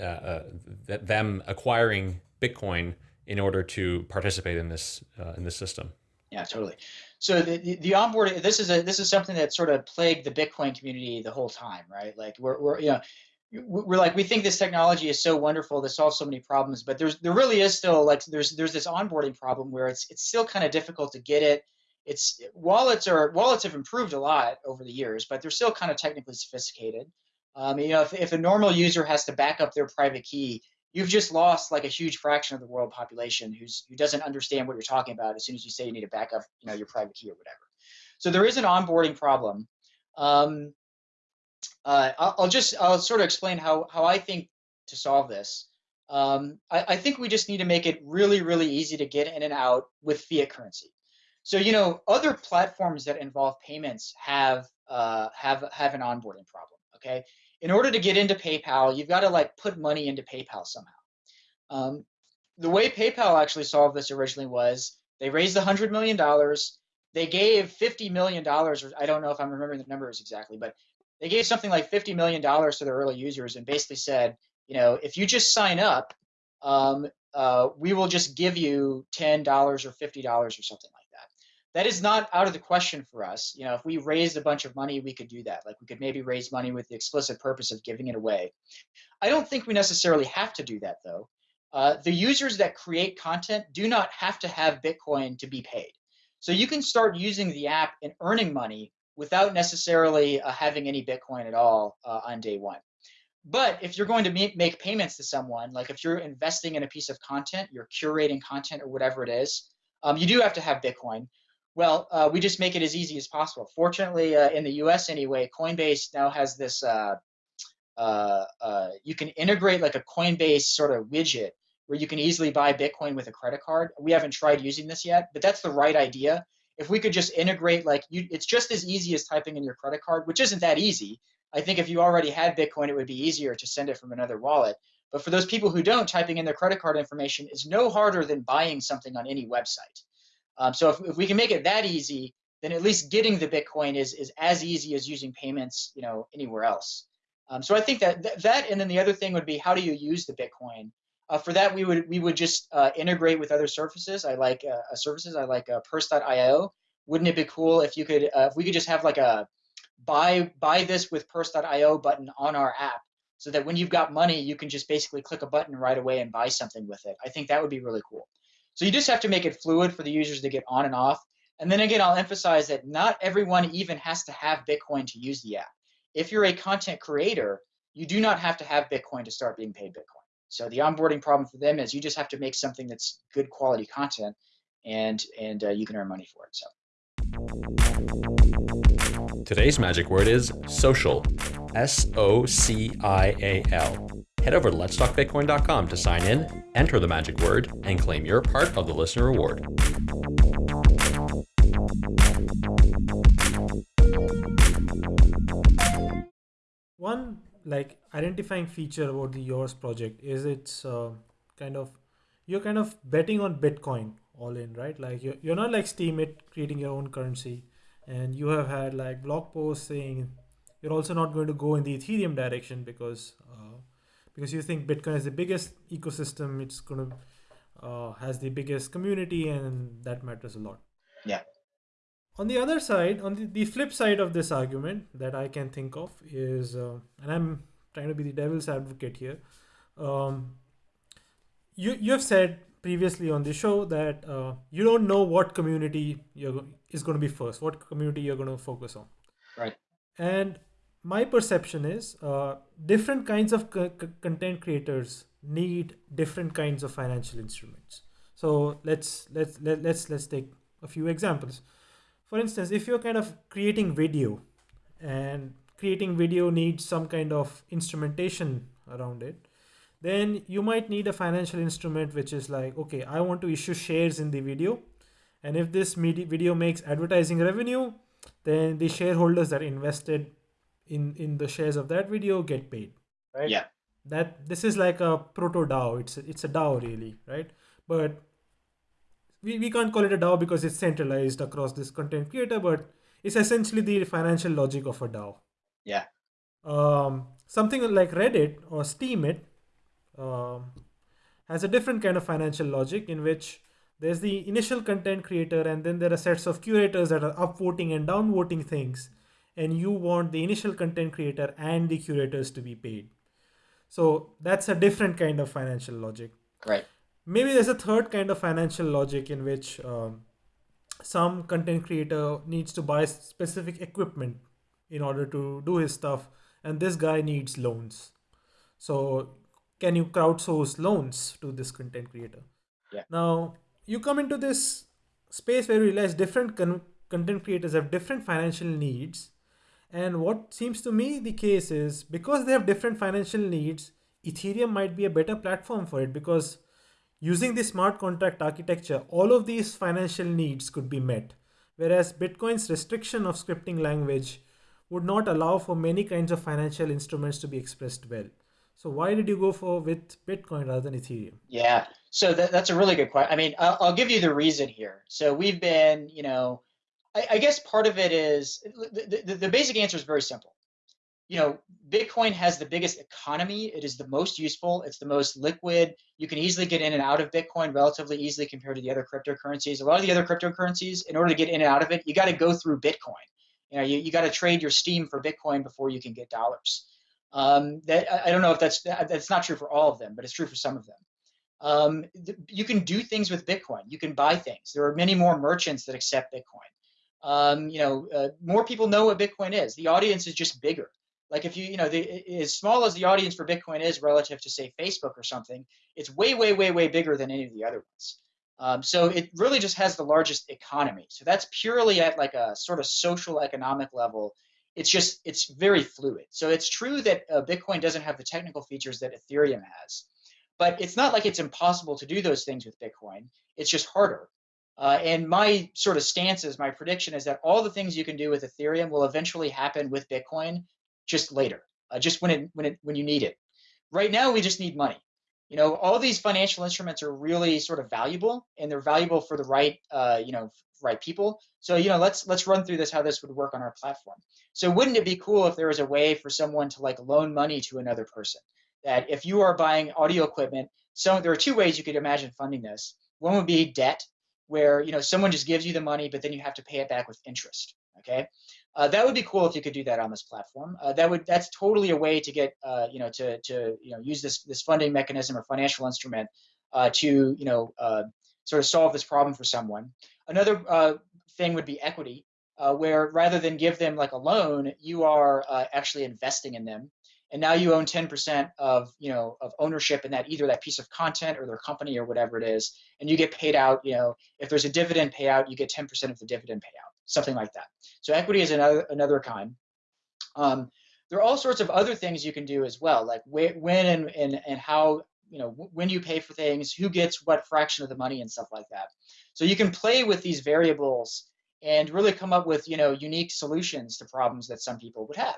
uh, them acquiring Bitcoin? in order to participate in this uh, in this system. Yeah, totally. So the, the, the onboarding this is a this is something that sort of plagued the Bitcoin community the whole time, right? Like we're we're you know we're like we think this technology is so wonderful to solves so many problems, but there's there really is still like there's there's this onboarding problem where it's it's still kind of difficult to get it. It's wallets are wallets have improved a lot over the years, but they're still kind of technically sophisticated. Um, you know, if, if a normal user has to back up their private key, you've just lost like a huge fraction of the world population who's who doesn't understand what you're talking about as soon as you say you need to back up you know your private key or whatever. So there is an onboarding problem. Um, uh, I'll, just i'll sort of explain how how i think to solve this. Um, I, I, think we just need to make it really really easy to get in and out with fiat currency. So you know other platforms that involve payments have uh, have have an onboarding problem okay in order to get into PayPal, you've got to like put money into PayPal somehow. Um, the way PayPal actually solved this originally was they raised $100 million. They gave $50 million, or I don't know if I'm remembering the numbers exactly, but they gave something like $50 million to their early users and basically said, you know, if you just sign up, um, uh, we will just give you $10 or $50 or something like that is not out of the question for us. You know, if we raised a bunch of money, we could do that. Like we could maybe raise money with the explicit purpose of giving it away. I don't think we necessarily have to do that though. Uh, the users that create content do not have to have Bitcoin to be paid. So you can start using the app and earning money without necessarily uh, having any Bitcoin at all uh, on day one. But if you're going to make, payments to someone, like if you're investing in a piece of content, you're curating content or whatever it is, um, you do have to have Bitcoin. Well, uh, we just make it as easy as possible. Fortunately, uh, in the U.S. anyway, Coinbase now has this. Uh, uh, uh, you can integrate like a Coinbase sort of widget where you can easily buy Bitcoin with a credit card. We haven't tried using this yet, but that's the right idea. If we could just integrate, like you, it's just as easy as typing in your credit card, which isn't that easy. I think if you already had Bitcoin, it would be easier to send it from another wallet. But for those people who don't, typing in their credit card information is no harder than buying something on any website. Um, so if, if we can make it that easy, then at least getting the Bitcoin is, is as easy as using payments, you know, anywhere else. Um, so I think that th that, and then the other thing would be how do you use the Bitcoin? Uh, for that, we would we would just uh, integrate with other services. I like uh, uh services. I like uh, Purse.io. Wouldn't it be cool if you could uh, if we could just have like a buy buy this with Purse.io button on our app, so that when you've got money, you can just basically click a button right away and buy something with it. I think that would be really cool. So you just have to make it fluid for the users to get on and off. And then again, I'll emphasize that not everyone even has to have Bitcoin to use the app. If you're a content creator, you do not have to have Bitcoin to start being paid Bitcoin. So the onboarding problem for them is you just have to make something that's good quality content, and and uh, you can earn money for it. So today's magic word is social. S O C I A L. Head over to letstalkbitcoin.com to sign in, enter the magic word, and claim your part of the listener reward. One like identifying feature about the yours project is it's uh, kind of you're kind of betting on Bitcoin all in, right? Like you're, you're not like Steemit creating your own currency, and you have had like blog posts saying you're also not going to go in the Ethereum direction because because you think Bitcoin is the biggest ecosystem. It's going to uh, has the biggest community, and that matters a lot. Yeah. On the other side, on the, the flip side of this argument that I can think of is, uh, and I'm trying to be the devil's advocate here. Um, you you have said previously on the show that uh, you don't know what community you're is going to be first, what community you're going to focus on. Right. And my perception is uh, different kinds of co- content creators need different kinds of financial instruments. So let's let's let, let's let's take a few examples. For instance, if you're kind of creating video and creating video needs some kind of instrumentation around it, then you might need a financial instrument which is like, okay, I want to issue shares in the video. And if this video makes advertising revenue, then the shareholders that invested in, in the shares of that video get paid. Right? Yeah. That this is like a proto DAO. It's a, it's a DAO really, right? But we, we can't call it a DAO because it's centralized across this content creator, but it's essentially the financial logic of a DAO. Yeah. Um, something like Reddit or Steemit um, has a different kind of financial logic in which there's the initial content creator and then there are sets of curators that are upvoting and downvoting things and you want the initial content creator and the curators to be paid so that's a different kind of financial logic right maybe there's a third kind of financial logic in which um, some content creator needs to buy specific equipment in order to do his stuff and this guy needs loans so can you crowdsource loans to this content creator? Yeah. Now you come into this space where you realize different con- content creators have different financial needs. And what seems to me the case is because they have different financial needs, Ethereum might be a better platform for it because using the smart contract architecture, all of these financial needs could be met. Whereas Bitcoin's restriction of scripting language would not allow for many kinds of financial instruments to be expressed well. So why did you go for with Bitcoin rather than Ethereum? Yeah, so that, that's a really good question. I mean, I'll, I'll, give you the reason here. So we've been, you know, I, I guess part of it is the, the, the basic answer is very simple. You know, Bitcoin has the biggest economy. It is the most useful. It's the most liquid. You can easily get in and out of Bitcoin relatively easily compared to the other cryptocurrencies. A lot of the other cryptocurrencies, in order to get in and out of it, you got to go through Bitcoin. You know, you, you got to trade your Steem for Bitcoin before you can get dollars. Um, that I don't know if that's that's not true for all of them, but it's true for some of them. Um, you can do things with Bitcoin. You can buy things. There are many more merchants that accept Bitcoin. Um, you know, uh, more people know what Bitcoin is. The audience is just bigger. Like if you, you know, the, as small as the audience for Bitcoin is relative to say Facebook or something, it's way, way, way, way bigger than any of the other ones. Um, so it really just has the largest economy. So that's purely at like a sort of social economic level it's just it's very fluid. So it's true that uh, Bitcoin doesn't have the technical features that Ethereum has, but it's not like it's impossible to do those things with Bitcoin. It's just harder. Uh, and my sort of stance is my prediction is that all the things you can do with Ethereum will eventually happen with Bitcoin, just later, uh, just when it when it when you need it. Right now, we just need money. You know, all these financial instruments are really sort of valuable, and they're valuable for the right, uh, you know, right people. So you know, let's let's run through this how this would work on our platform. So wouldn't it be cool if there was a way for someone to like loan money to another person? That if you are buying audio equipment, so there are two ways you could imagine funding this. One would be debt, where you know someone just gives you the money, but then you have to pay it back with interest. Okay, uh, that would be cool if you could do that on this platform. Uh, that would that's totally a way to get uh, you know to to you know use this this funding mechanism or financial instrument uh, to you know uh, sort of solve this problem for someone. Another uh, thing would be equity, where rather than give them like a loan, you are actually investing in them, and now you own 10% of you know of ownership in that either that piece of content or their company or whatever it is, and you get paid out. You know, if there's a dividend payout, you get 10% of the dividend payout, something like that. So equity is another another kind. Um, there are all sorts of other things you can do as well, like when and, and, and how, you know, when you pay for things, who gets what fraction of the money and stuff like that. So you can play with these variables and really come up with, you know, unique solutions to problems that some people would have.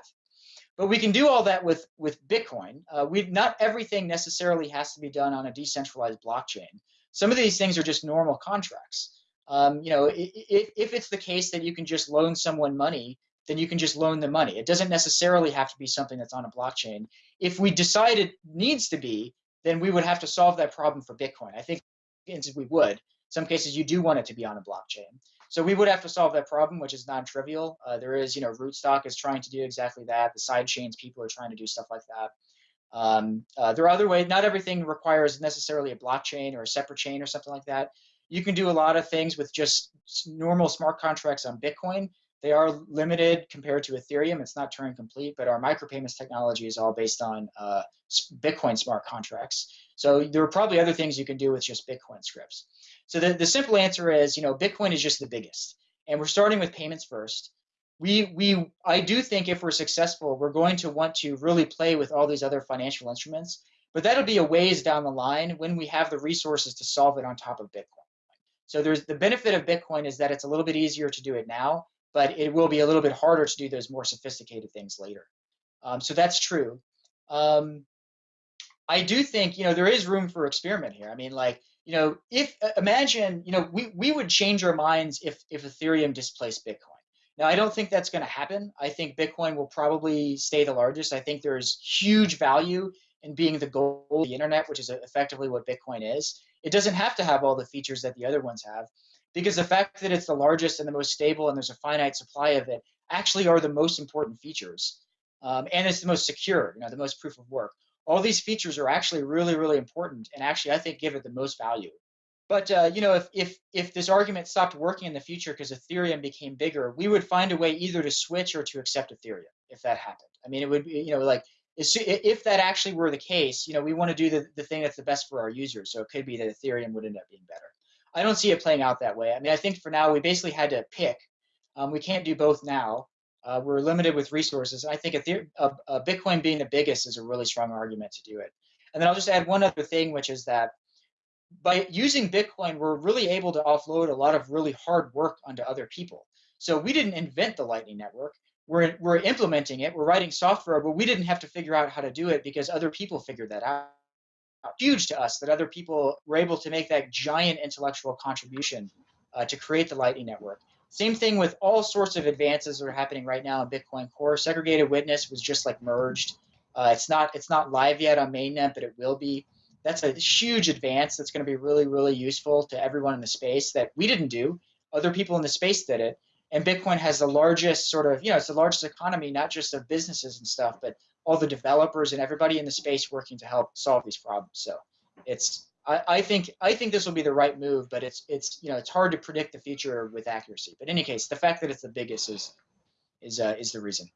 But we can do all that with, with Bitcoin. Uh, we Not everything necessarily has to be done on a decentralized blockchain. Some of these things are just normal contracts. Um, you know, if, if it's the case that you can just loan someone money then you can just loan the money. It doesn't necessarily have to be something that's on a blockchain. If we decide it needs to be, then we would have to solve that problem for Bitcoin. I think we would. In some cases, you do want it to be on a blockchain. So we would have to solve that problem, which is non-trivial. Uh, there is, you know, Rootstock is trying to do exactly that. The side chains people are trying to do stuff like that. Um, uh, there are other ways. Not everything requires necessarily a blockchain or a separate chain or something like that. You can do a lot of things with just normal smart contracts on Bitcoin they are limited compared to Ethereum. It's not Turing complete, but our micropayments technology is all based on uh, Bitcoin smart contracts. So there are probably other things you can do with just Bitcoin scripts. So the, the simple answer is, you know, Bitcoin is just the biggest. And we're starting with payments first. We, we, I do think if we're successful, we're going to want to really play with all these other financial instruments, but that'll be a ways down the line when we have the resources to solve it on top of Bitcoin. So there's the benefit of Bitcoin is that it's a little bit easier to do it now but it will be a little bit harder to do those more sophisticated things later. Um, so that's true. Um, I do think, you know, there is room for experiment here. I mean, like, you know, if uh, imagine, you know, we, we would change our minds if, if Ethereum displaced Bitcoin. Now, I don't think that's going to happen. I think Bitcoin will probably stay the largest. I think there's huge value in being the gold of the internet, which is effectively what Bitcoin is. It doesn't have to have all the features that the other ones have because the fact that it's the largest and the most stable and there's a finite supply of it actually are the most important features. Um, and it's the most secure, you know, the most proof of work. All these features are actually really, really important and actually I think give it the most value. But uh, you know, if, if if this argument stopped working in the future because Ethereum became bigger, we would find a way either to switch or to accept Ethereum if that happened. I mean, it would be, you know, like if that actually were the case, you know, we want to do the, the thing that's the best for our users. So it could be that Ethereum would end up being better. I don't see it playing out that way. I mean, I think for now we basically had to pick. Um, we can't do both now. Uh, we're limited with resources. I think a, a, a Bitcoin being the biggest is a really strong argument to do it. And then I'll just add one other thing, which is that by using Bitcoin, we're really able to offload a lot of really hard work onto other people. So we didn't invent the Lightning Network. We're, we're implementing it. We're writing software, but we didn't have to figure out how to do it because other people figured that out huge to us that other people were able to make that giant intellectual contribution uh, to create the Lightning Network. Same thing with all sorts of advances that are happening right now in Bitcoin Core. Segregated witness was just like merged. Uh, it's not it's not live yet on mainnet, but it will be. That's a huge advance that's going to be really really useful to everyone in the space that we didn't do. Other people in the space did it, and Bitcoin has the largest sort of you know it's the largest economy not just of businesses and stuff, but all the developers and everybody in the space working to help solve these problems. So it's I, think I think this will be the right move, but it's it's you know it's hard to predict the future with accuracy. But in any case, the fact that it's the biggest is is uh, is the reason.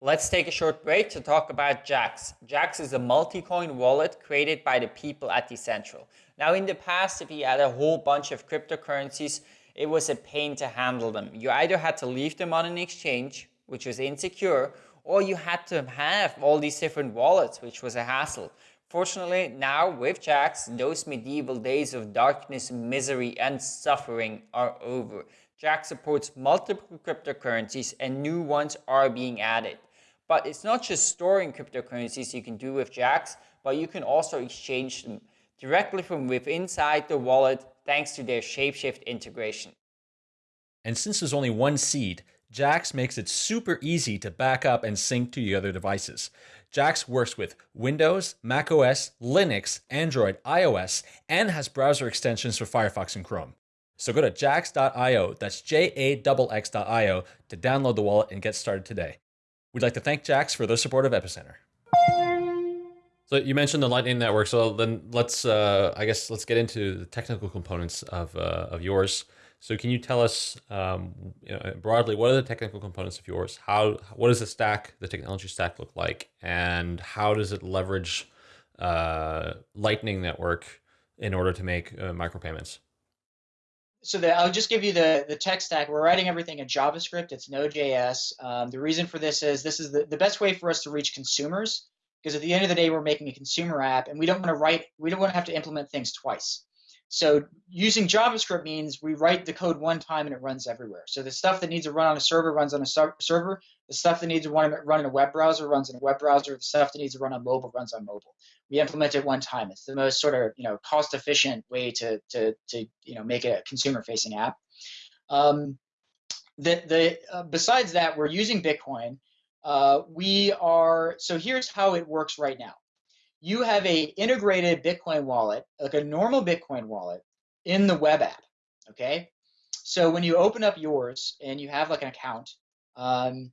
Let's take a short break to talk about Jaxx. Jaxx is a multi-coin wallet created by the people at Decentral. Now in the past, if you had a whole bunch of cryptocurrencies, it was a pain to handle them. You either had to leave them on an exchange which was insecure, or you had to have all these different wallets, which was a hassle. Fortunately, now with Jaxx, those medieval days of darkness, misery, and suffering are over. Jaxx supports multiple cryptocurrencies and new ones are being added. But it's not just storing cryptocurrencies you can do with Jaxx, but you can also exchange them directly from within inside the wallet thanks to their Shapeshift integration. And since there's only one seed, Jaxx makes it super easy to back up and sync to your other devices. Jaxx works with Windows, macOS, Linux, Android, iOS, and has browser extensions for Firefox and Chrome. So go to jaxx.io, that's J-A-X-X.io, to download the wallet and get started today. We'd like to thank Jaxx for their support of Epicenter. So you mentioned the Lightning Network, so then let's, uh, I guess, let's get into the technical components of, uh, of yours. So can you tell us um, you know, broadly what are the technical components of yours? How what does the stack, the technology stack, look like, and how does it leverage uh, Lightning Network in order to make uh, micropayments? so the, I'll just give you the, the tech stack. We're writing everything in JavaScript. It's Node.js. Um, the reason for this is this is the, the best way for us to reach consumers because at the end of the day, we're making a consumer app and we don't want to write, we don't want to have to implement things twice. So using JavaScript means we write the code one time and it runs everywhere. So the stuff that needs to run on a server runs on a server. The stuff that needs to run in a web browser runs in a web browser. The stuff that needs to run on mobile runs on mobile. We implement it one time. It's the most sort of you know cost efficient way to to to you know make a consumer facing app. Um, the the uh, besides that, we're using Bitcoin. Uh, we are so here's how it works right now you have a integrated Bitcoin wallet, like a normal Bitcoin wallet in the web app, okay? So when you open up yours and you have like an account, um,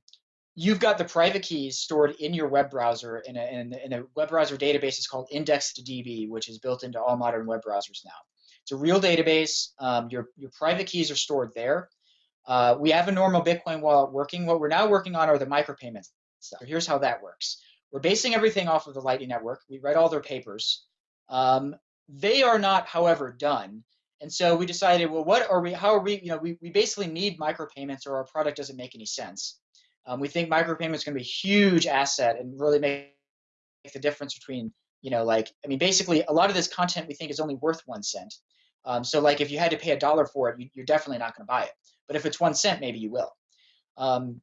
you've got the private keys stored in your web browser in a, in, in a web browser database is called IndexedDB, which is built into all modern web browsers now. It's a real database. Um, your, your private keys are stored there. Uh, we have a normal Bitcoin wallet working. What we're now working on are the micropayments stuff. So here's how that works. We're basing everything off of the Lightning Network. We read all their papers. Um, they are not, however, done. And so we decided, well, what are we, how are we, you know, we, we basically need micropayments or our product doesn't make any sense. Um, we think micropayments going to be a huge asset and really make the difference between, you know, like, I mean, basically a lot of this content we think is only worth one cent. Um, so like if you had to pay a dollar for it, you, are definitely not going to buy it. But if it's one cent, maybe you will. Um,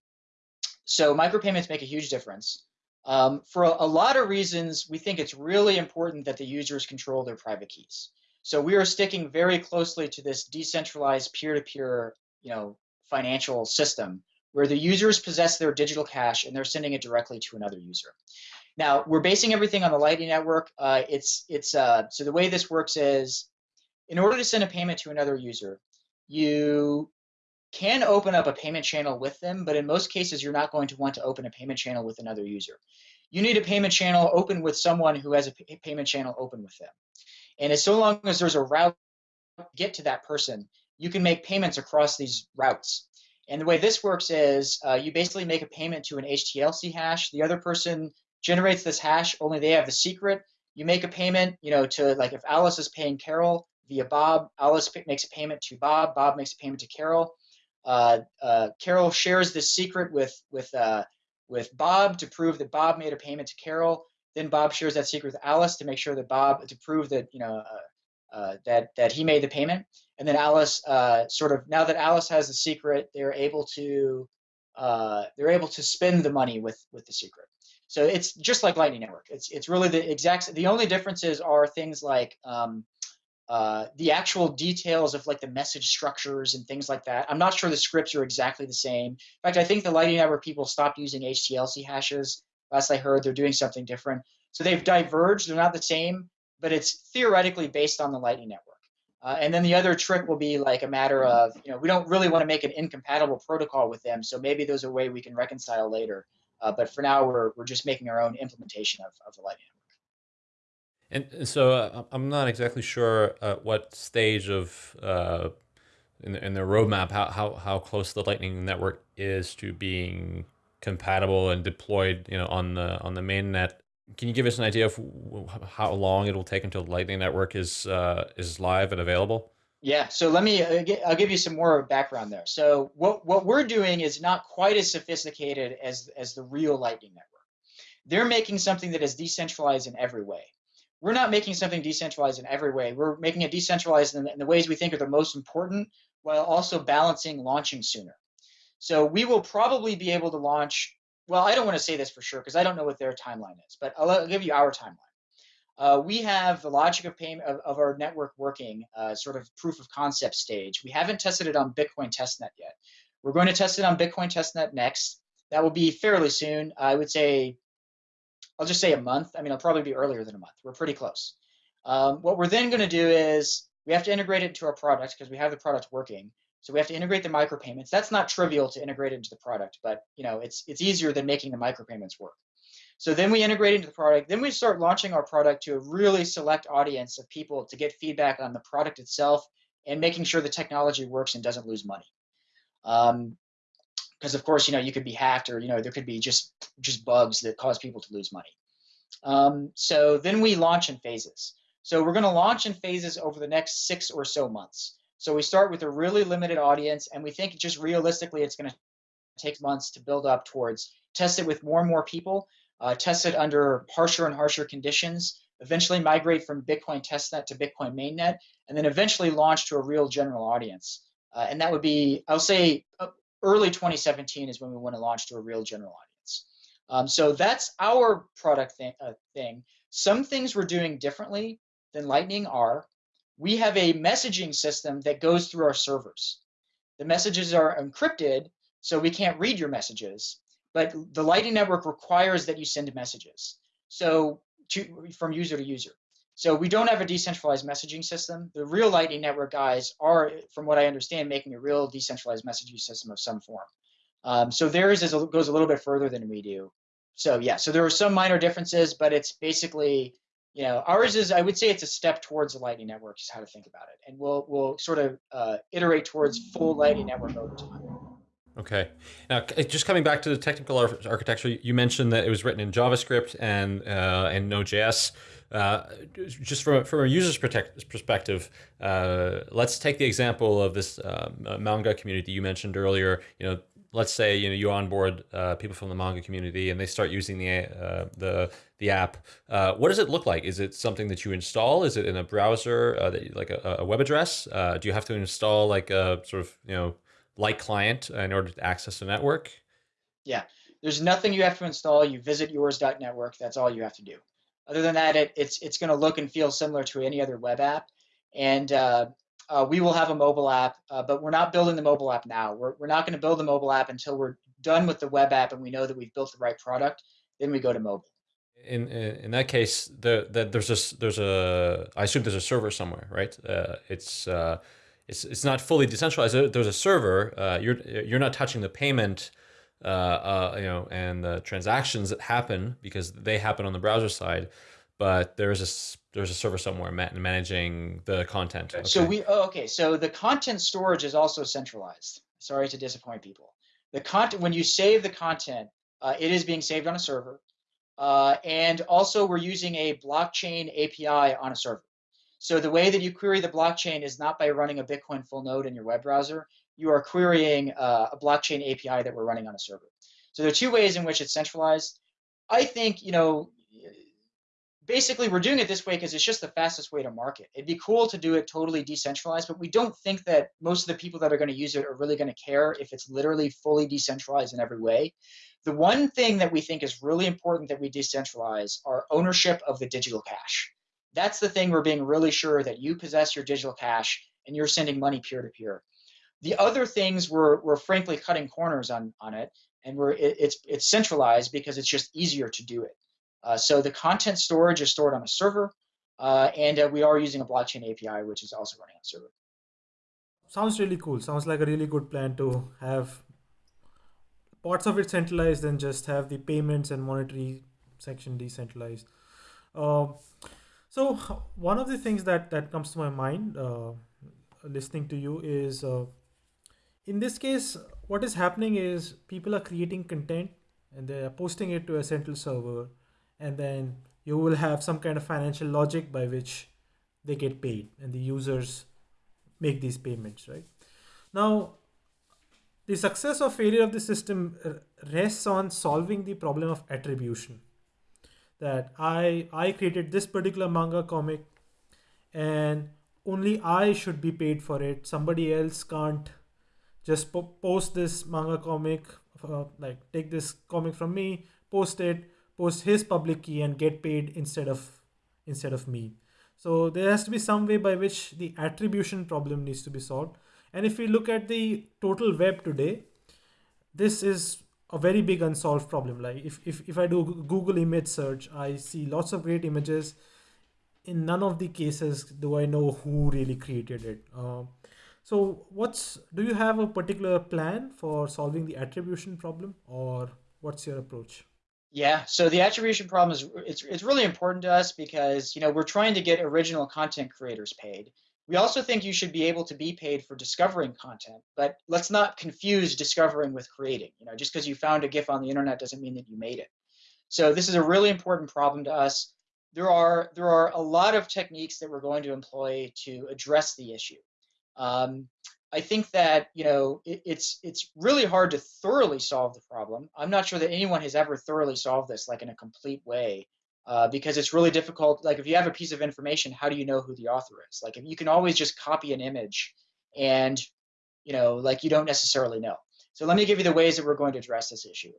so micropayments make a huge difference. Um, for a, a, lot of reasons, we think it's really important that the users control their private keys. So we are sticking very closely to this decentralized peer-to-peer, you know, financial system where the users possess their digital cash and they're sending it directly to another user. Now we're basing everything on the Lightning Network. Uh, it's it's uh, so the way this works is, in order to send a payment to another user, you can open up a payment channel with them, but in most cases, you're not going to want to open a payment channel with another user. You need a payment channel open with someone who has a payment channel open with them. And as so long as there's a route to get to that person, you can make payments across these routes. And the way this works is uh, you basically make a payment to an HTLC hash. The other person generates this hash, only they have the secret. You make a payment, you know, to like if Alice is paying Carol via Bob, Alice makes a payment to Bob, Bob makes a payment to Carol. Uh, uh, Carol shares this secret with with uh, with Bob to prove that Bob made a payment to Carol. Then Bob shares that secret with Alice to make sure that Bob to prove that you know uh, uh, that that he made the payment. And then Alice sort of now that Alice has the secret, they're able to they're able to spend the money with with the secret. So it's just like Lightning Network. It's it's really the exact. The only differences are things like um, uh, the actual details of like the message structures and things like that. I'm not sure the scripts are exactly the same. In fact, I think the Lightning Network people stopped using HTLC hashes. Last I heard, they're doing something different. So they've diverged. They're not the same, but it's theoretically based on the Lightning Network. Uh, and then the other trick will be like a matter of, you know, we don't really want to make an incompatible protocol with them. So maybe there's a way we can reconcile later. Uh, but for now, we're, we're just making our own implementation of, of the Lightning Network. And, and so uh, I'm not exactly sure uh, what stage of uh, in, the, in the roadmap how, how how close the Lightning network is to being compatible and deployed, you know, on the on the main net. Can you give us an idea of how long it will take until the Lightning network is uh, is live and available? Yeah, so let me, uh, I'll give you some more background there. So what, what we're doing is not quite as sophisticated as, as the real Lightning Network. They're making something that is decentralized in every way we're not making something decentralized in every way. We're making it decentralized in the, in the ways we think are the most important while also balancing launching sooner. So we will probably be able to launch, well, I don't want to say this for sure because I don't know what their timeline is, but I'll, I'll give you our timeline. Uh, we have the logic of payment of, of our network working, uh, sort of proof of concept stage. We haven't tested it on Bitcoin testnet yet. We're going to test it on Bitcoin testnet next. That will be fairly soon. I would say I'll just say a month. I mean, it'll probably be earlier than a month. We're pretty close. Um, what we're then going to do is we have to integrate it into our product because we have the product working. So we have to integrate the micropayments. That's not trivial to integrate into the product, but you know, it's it's easier than making the micropayments work. So then we integrate into the product. Then we start launching our product to a really select audience of people to get feedback on the product itself and making sure the technology works and doesn't lose money. Um, because of course you know you could be hacked or you know there could be just just bugs that cause people to lose money. Um, so then we launch in phases. So we're going to launch in phases over the next six or so months. So we start with a really limited audience, and we think just realistically it's going to take months to build up towards test it with more and more people, uh, test it under harsher and harsher conditions, eventually migrate from Bitcoin testnet to Bitcoin mainnet, and then eventually launch to a real general audience. Uh, and that would be, I'll say, early 2017 is when we want to launch to a real general audience. Um, so that's our product thing, uh, thing. Some things we're doing differently than Lightning are. We have a messaging system that goes through our servers. The messages are encrypted, so we can't read your messages, but the Lightning Network requires that you send messages. So to, from user to user. So we don't have a decentralized messaging system. The real Lightning Network guys are, from what I understand, making a real decentralized messaging system of some form. Um, so theirs is goes a little bit further than we do. So yeah, so there are some minor differences, but it's basically, you know, ours is I would say it's a step towards the Lightning Network is how to think about it, and we'll we'll sort of uh, iterate towards full Lightning Network over time. Okay. Now, just coming back to the technical architecture, you mentioned that it was written in JavaScript and uh, and Node.js. Uh, just from, from a user's perspective, uh, let's take the example of this um, manga community you mentioned earlier. You know, let's say you know you onboard uh, people from the manga community and they start using the uh, the the app. Uh, what does it look like? Is it something that you install? Is it in a browser, uh, that, like a, a, web address? Uh, do you have to install like a sort of you know like client in order to access the network? Yeah, there's nothing you have to install. You visit yours.network. That's all you have to do. Other than that, it, it's it's going to look and feel similar to any other web app, and uh, uh, we will have a mobile app, uh, but we're not building the mobile app now. We're we're not going to build the mobile app until we're done with the web app and we know that we've built the right product. Then we go to mobile. In in that case, the, the there's a there's a I assume there's a server somewhere, right? Uh, it's uh, it's it's not fully decentralized. There's a server. Uh, you're you're not touching the payment uh, uh, you know, and the transactions that happen because they happen on the browser side, but there's a there's a server somewhere managing the content. Okay. So we oh, okay. So the content storage is also centralized. Sorry to disappoint people. The content when you save the content, uh, it is being saved on a server, uh, and also we're using a blockchain API on a server. So the way that you query the blockchain is not by running a Bitcoin full node in your web browser you are querying uh, a blockchain API that we're running on a server. So there are two ways in which it's centralized. I think, you know, basically we're doing it this way because it's just the fastest way to market. It'd be cool to do it totally decentralized, but we don't think that most of the people that are going to use it are really going to care if it's literally fully decentralized in every way. The one thing that we think is really important that we decentralize are ownership of the digital cash. That's the thing we're being really sure that you possess your digital cash and you're sending money peer to peer. The other things we're, we're frankly cutting corners on, on it, and we're, it, it's, it's centralized because it's just easier to do it. Uh, so the content storage is stored on a server, uh, and uh, we are using a blockchain API, which is also running on server. Sounds really cool. Sounds like a really good plan to have parts of it centralized and just have the payments and monetary section decentralized. Um, so one of the things that that comes to my mind uh, listening to you is uh, in this case, what is happening is people are creating content and they're posting it to a central server, and then you will have some kind of financial logic by which they get paid and the users make these payments, right? Now, the success or failure of the system rests on solving the problem of attribution. That I I created this particular manga comic, and only I should be paid for it. Somebody else can't just po post this manga comic, uh, like take this comic from me, post it, post his public key and get paid instead of instead of me. So there has to be some way by which the attribution problem needs to be solved. And if we look at the total web today, this is a very big unsolved problem. Like if, if, if I do Google image search, I see lots of great images. In none of the cases do I know who really created it. Uh, so what's, do you have a particular plan for solving the attribution problem or what's your approach? Yeah, so the attribution problem is it's, it's really important to us because you know we're trying to get original content creators paid. We also think you should be able to be paid for discovering content, but let's not confuse discovering with creating. You know, just because you found a GIF on the internet doesn't mean that you made it. So this is a really important problem to us. There are there are a lot of techniques that we're going to employ to address the issue. Um, I think that you know it, it's it's really hard to thoroughly solve the problem. I'm not sure that anyone has ever thoroughly solved this like in a complete way uh, because it's really difficult. Like if you have a piece of information, how do you know who the author is? Like if you can always just copy an image, and you know like you don't necessarily know. So let me give you the ways that we're going to address this issue.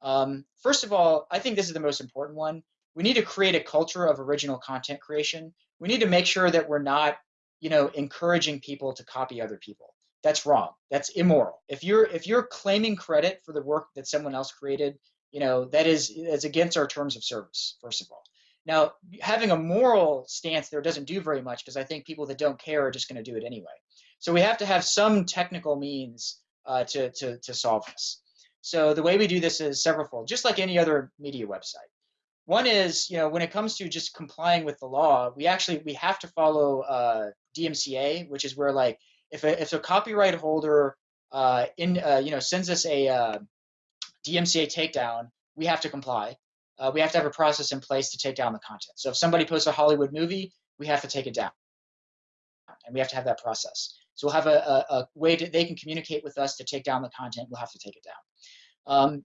Um, first of all, I think this is the most important one. We need to create a culture of original content creation. We need to make sure that we're not you know, encouraging people to copy other people. That's wrong. That's immoral. If you're if you're claiming credit for the work that someone else created, you know, that is is against our terms of service, first of all. Now, having a moral stance there doesn't do very much because I think people that don't care are just going to do it anyway. So we have to have some technical means uh, to, to, to solve this. So the way we do this is severalfold, just like any other media website. One is, you know, when it comes to just complying with the law, we actually we have to follow uh, DMCA, which is where like if a, if a copyright holder uh, in uh, you know sends us a uh, DMCA takedown, we have to comply. Uh, we have to have a process in place to take down the content. So if somebody posts a Hollywood movie, we have to take it down, and we have to have that process. So we'll have a, a, a way that they can communicate with us to take down the content. We'll have to take it down. Um,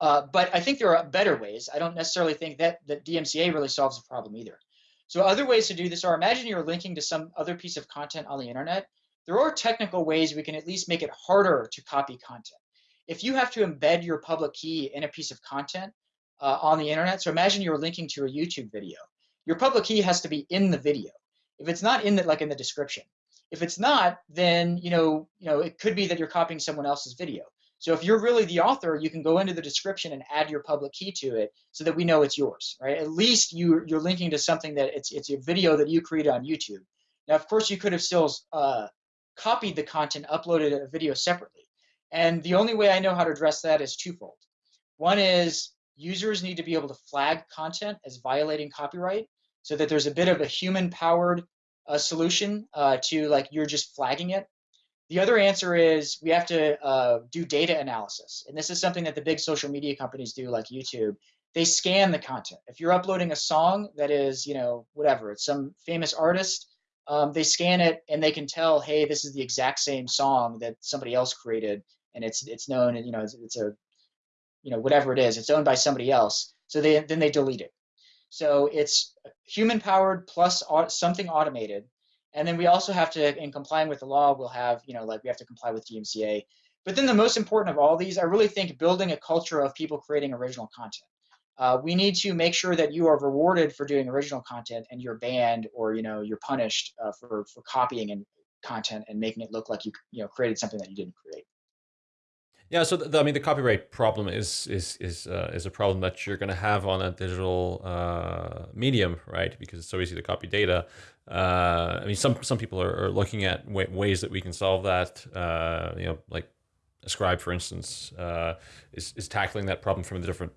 uh, but I think there are better ways. I don't necessarily think that that DMCA really solves the problem either. So other ways to do this are imagine you're linking to some other piece of content on the internet. There are technical ways we can at least make it harder to copy content. If you have to embed your public key in a piece of content uh, on the internet, so imagine you're linking to a YouTube video. Your public key has to be in the video. If it's not in the like in the description, if it's not, then you know you know it could be that you're copying someone else's video. So if you're really the author, you can go into the description and add your public key to it so that we know it's yours, right? At least you, you're linking to something that it's, it's a video that you created on YouTube. Now, of course, you could have still uh, copied the content, uploaded a video separately. And the only way I know how to address that is twofold. One is users need to be able to flag content as violating copyright so that there's a bit of a human powered uh, solution uh, to like you're just flagging it the other answer is we have to uh, do data analysis. And this is something that the big social media companies do like YouTube. They scan the content. If you're uploading a song that is, you know, whatever, it's some famous artist, um, they scan it and they can tell, hey, this is the exact same song that somebody else created. And it's it's known, and you know, it's, it's a, you know, whatever it is, it's owned by somebody else. So they then they delete it. So it's human powered plus something automated and then we also have to, in complying with the law, we'll have, you know, like we have to comply with DMCA. But then the most important of all these, I really think building a culture of people creating original content. Uh, we need to make sure that you are rewarded for doing original content and you're banned or, you know, you're punished uh, for, for copying and content and making it look like you, you know, created something that you didn't create. Yeah, so the, I mean, the copyright problem is is is uh, is a problem that you're going to have on a digital uh, medium, right? Because it's so easy to copy data. Uh, I mean, some some people are, are looking at ways that we can solve that. Uh, you know, like Ascribe, for instance, uh, is is tackling that problem from a different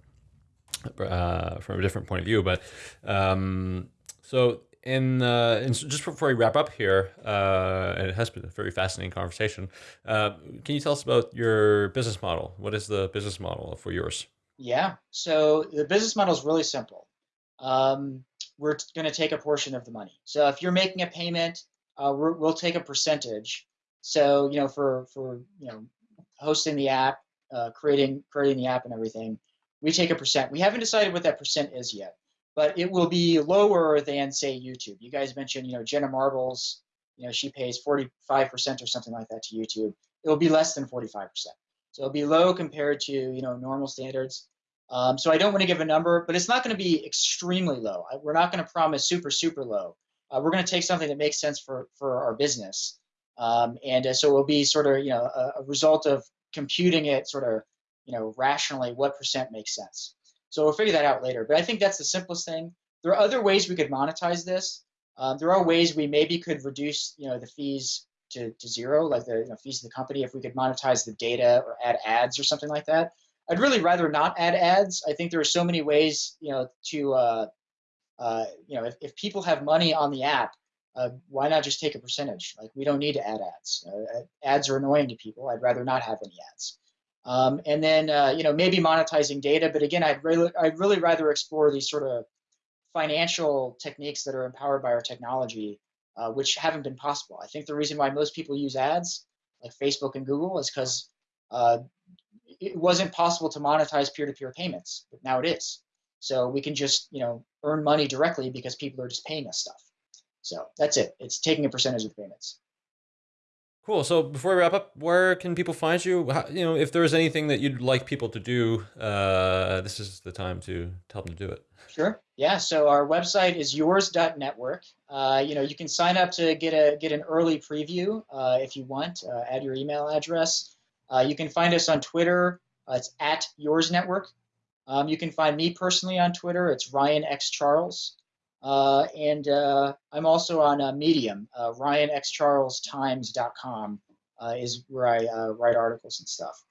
uh, from a different point of view. But um, so in, uh, in, just before we wrap up here, uh, and it has been a very fascinating conversation. Uh, can you tell us about your business model? What is the business model for yours? Yeah, so the business model is really simple. Um, we're going to take a portion of the money. So if you're making a payment, uh, we will take a percentage. So you know, for for you know, hosting the app, uh, creating creating the app and everything, we take a percent. We haven't decided what that percent is yet but it will be lower than say YouTube. You guys mentioned, you know, Jenna Marbles, you know, she pays 45% or something like that to YouTube. It will be less than 45%. So it'll be low compared to, you know, normal standards. Um, so I don't want to give a number, but it's not going to be extremely low. We're not going to promise super, super low. Uh, we're going to take something that makes sense for, for our business. Um, and uh, so it will be sort of, you know, a, a result of computing it sort of, you know, rationally what percent makes sense. So we'll figure that out later. But I think that's the simplest thing. There are other ways we could monetize this. Um, there are ways we maybe could reduce, you know, the fees to, to zero, like the you know, fees of the company, if we could monetize the data or add ads or something like that. I'd really rather not add ads. I think there are so many ways, you know, to, uh, uh, you know, if, if people have money on the app, uh, why not just take a percentage? Like we don't need to add ads. Uh, ads are annoying to people. I'd rather not have any ads. Um, and then, uh, you know, maybe monetizing data. But again, I'd really, I'd really rather explore these sort of financial techniques that are empowered by our technology uh, which haven't been possible. I think the reason why most people use ads like Facebook and Google is because uh, it wasn't possible to monetize peer-to-peer payments, but now it is. So we can just you know earn money directly because people are just paying us stuff. So that's it. It's taking a percentage of payments. Cool. So before we wrap up, where can people find you? How, you know, if there is anything that you'd like people to do, uh, this is the time to tell them to do it. Sure. Yeah. So our website is yours.network. Uh, you know, you can sign up to get a get an early preview uh, if you want. Uh, add your email address. Uh, you can find us on Twitter. Uh, it's at yours network. Um, you can find me personally on Twitter. It's Ryan X Charles. Uh, and uh, I'm also on uh, Medium, uh, RyanXCharlesTimes.com uh, is where I uh, write articles and stuff.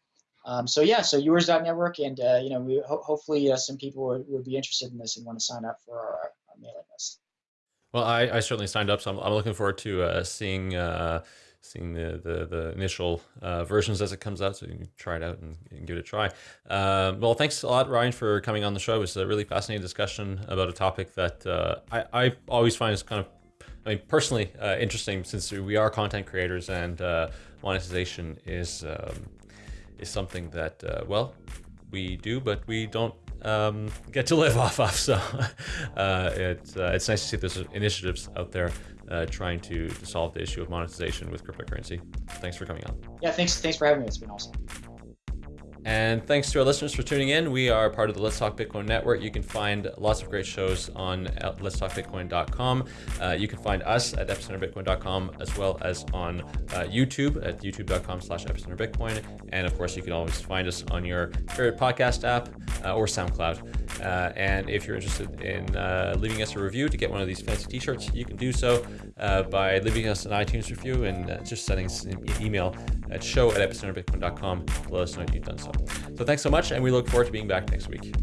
Um, so yeah, so yours.network, and uh, you know, we ho hopefully some people would, be interested in this and want to sign up for our, our mailing list. Well, I, I, certainly signed up, so I'm, I'm looking forward to seeing seeing the the, the initial uh, versions as it comes out, so you can try it out and, and give it a try. Um, well, thanks a lot, Ryan, for coming on the show. It was a really fascinating discussion about a topic that uh, I, I always find is kind of, I mean, personally uh, interesting since we are content creators and uh, monetization is um, is something that uh, well we do, but we don't um, get to live <laughs> off of. So <laughs> uh, it's uh, it's nice to see there's initiatives out there uh, trying to, to solve the issue of monetization with cryptocurrency. Thanks for coming on. Yeah, thanks thanks for having me. It's been awesome. And thanks to our listeners for tuning in. We are part of the Let's Talk Bitcoin network. You can find lots of great shows on letstalkbitcoin.com. Uh, you can find us at epicenterbitcoin.com as well as on uh, YouTube at youtube.com slash epicenterbitcoin. And of course, you can always find us on your favorite podcast app uh, or SoundCloud. Uh, and if you're interested in uh, leaving us a review to get one of these fancy t-shirts, you can do so uh, by leaving us an iTunes review and just sending us an email at show at epicenterbitcoin.com to let us know you've done so. So thanks so much, and we look forward to being back next week.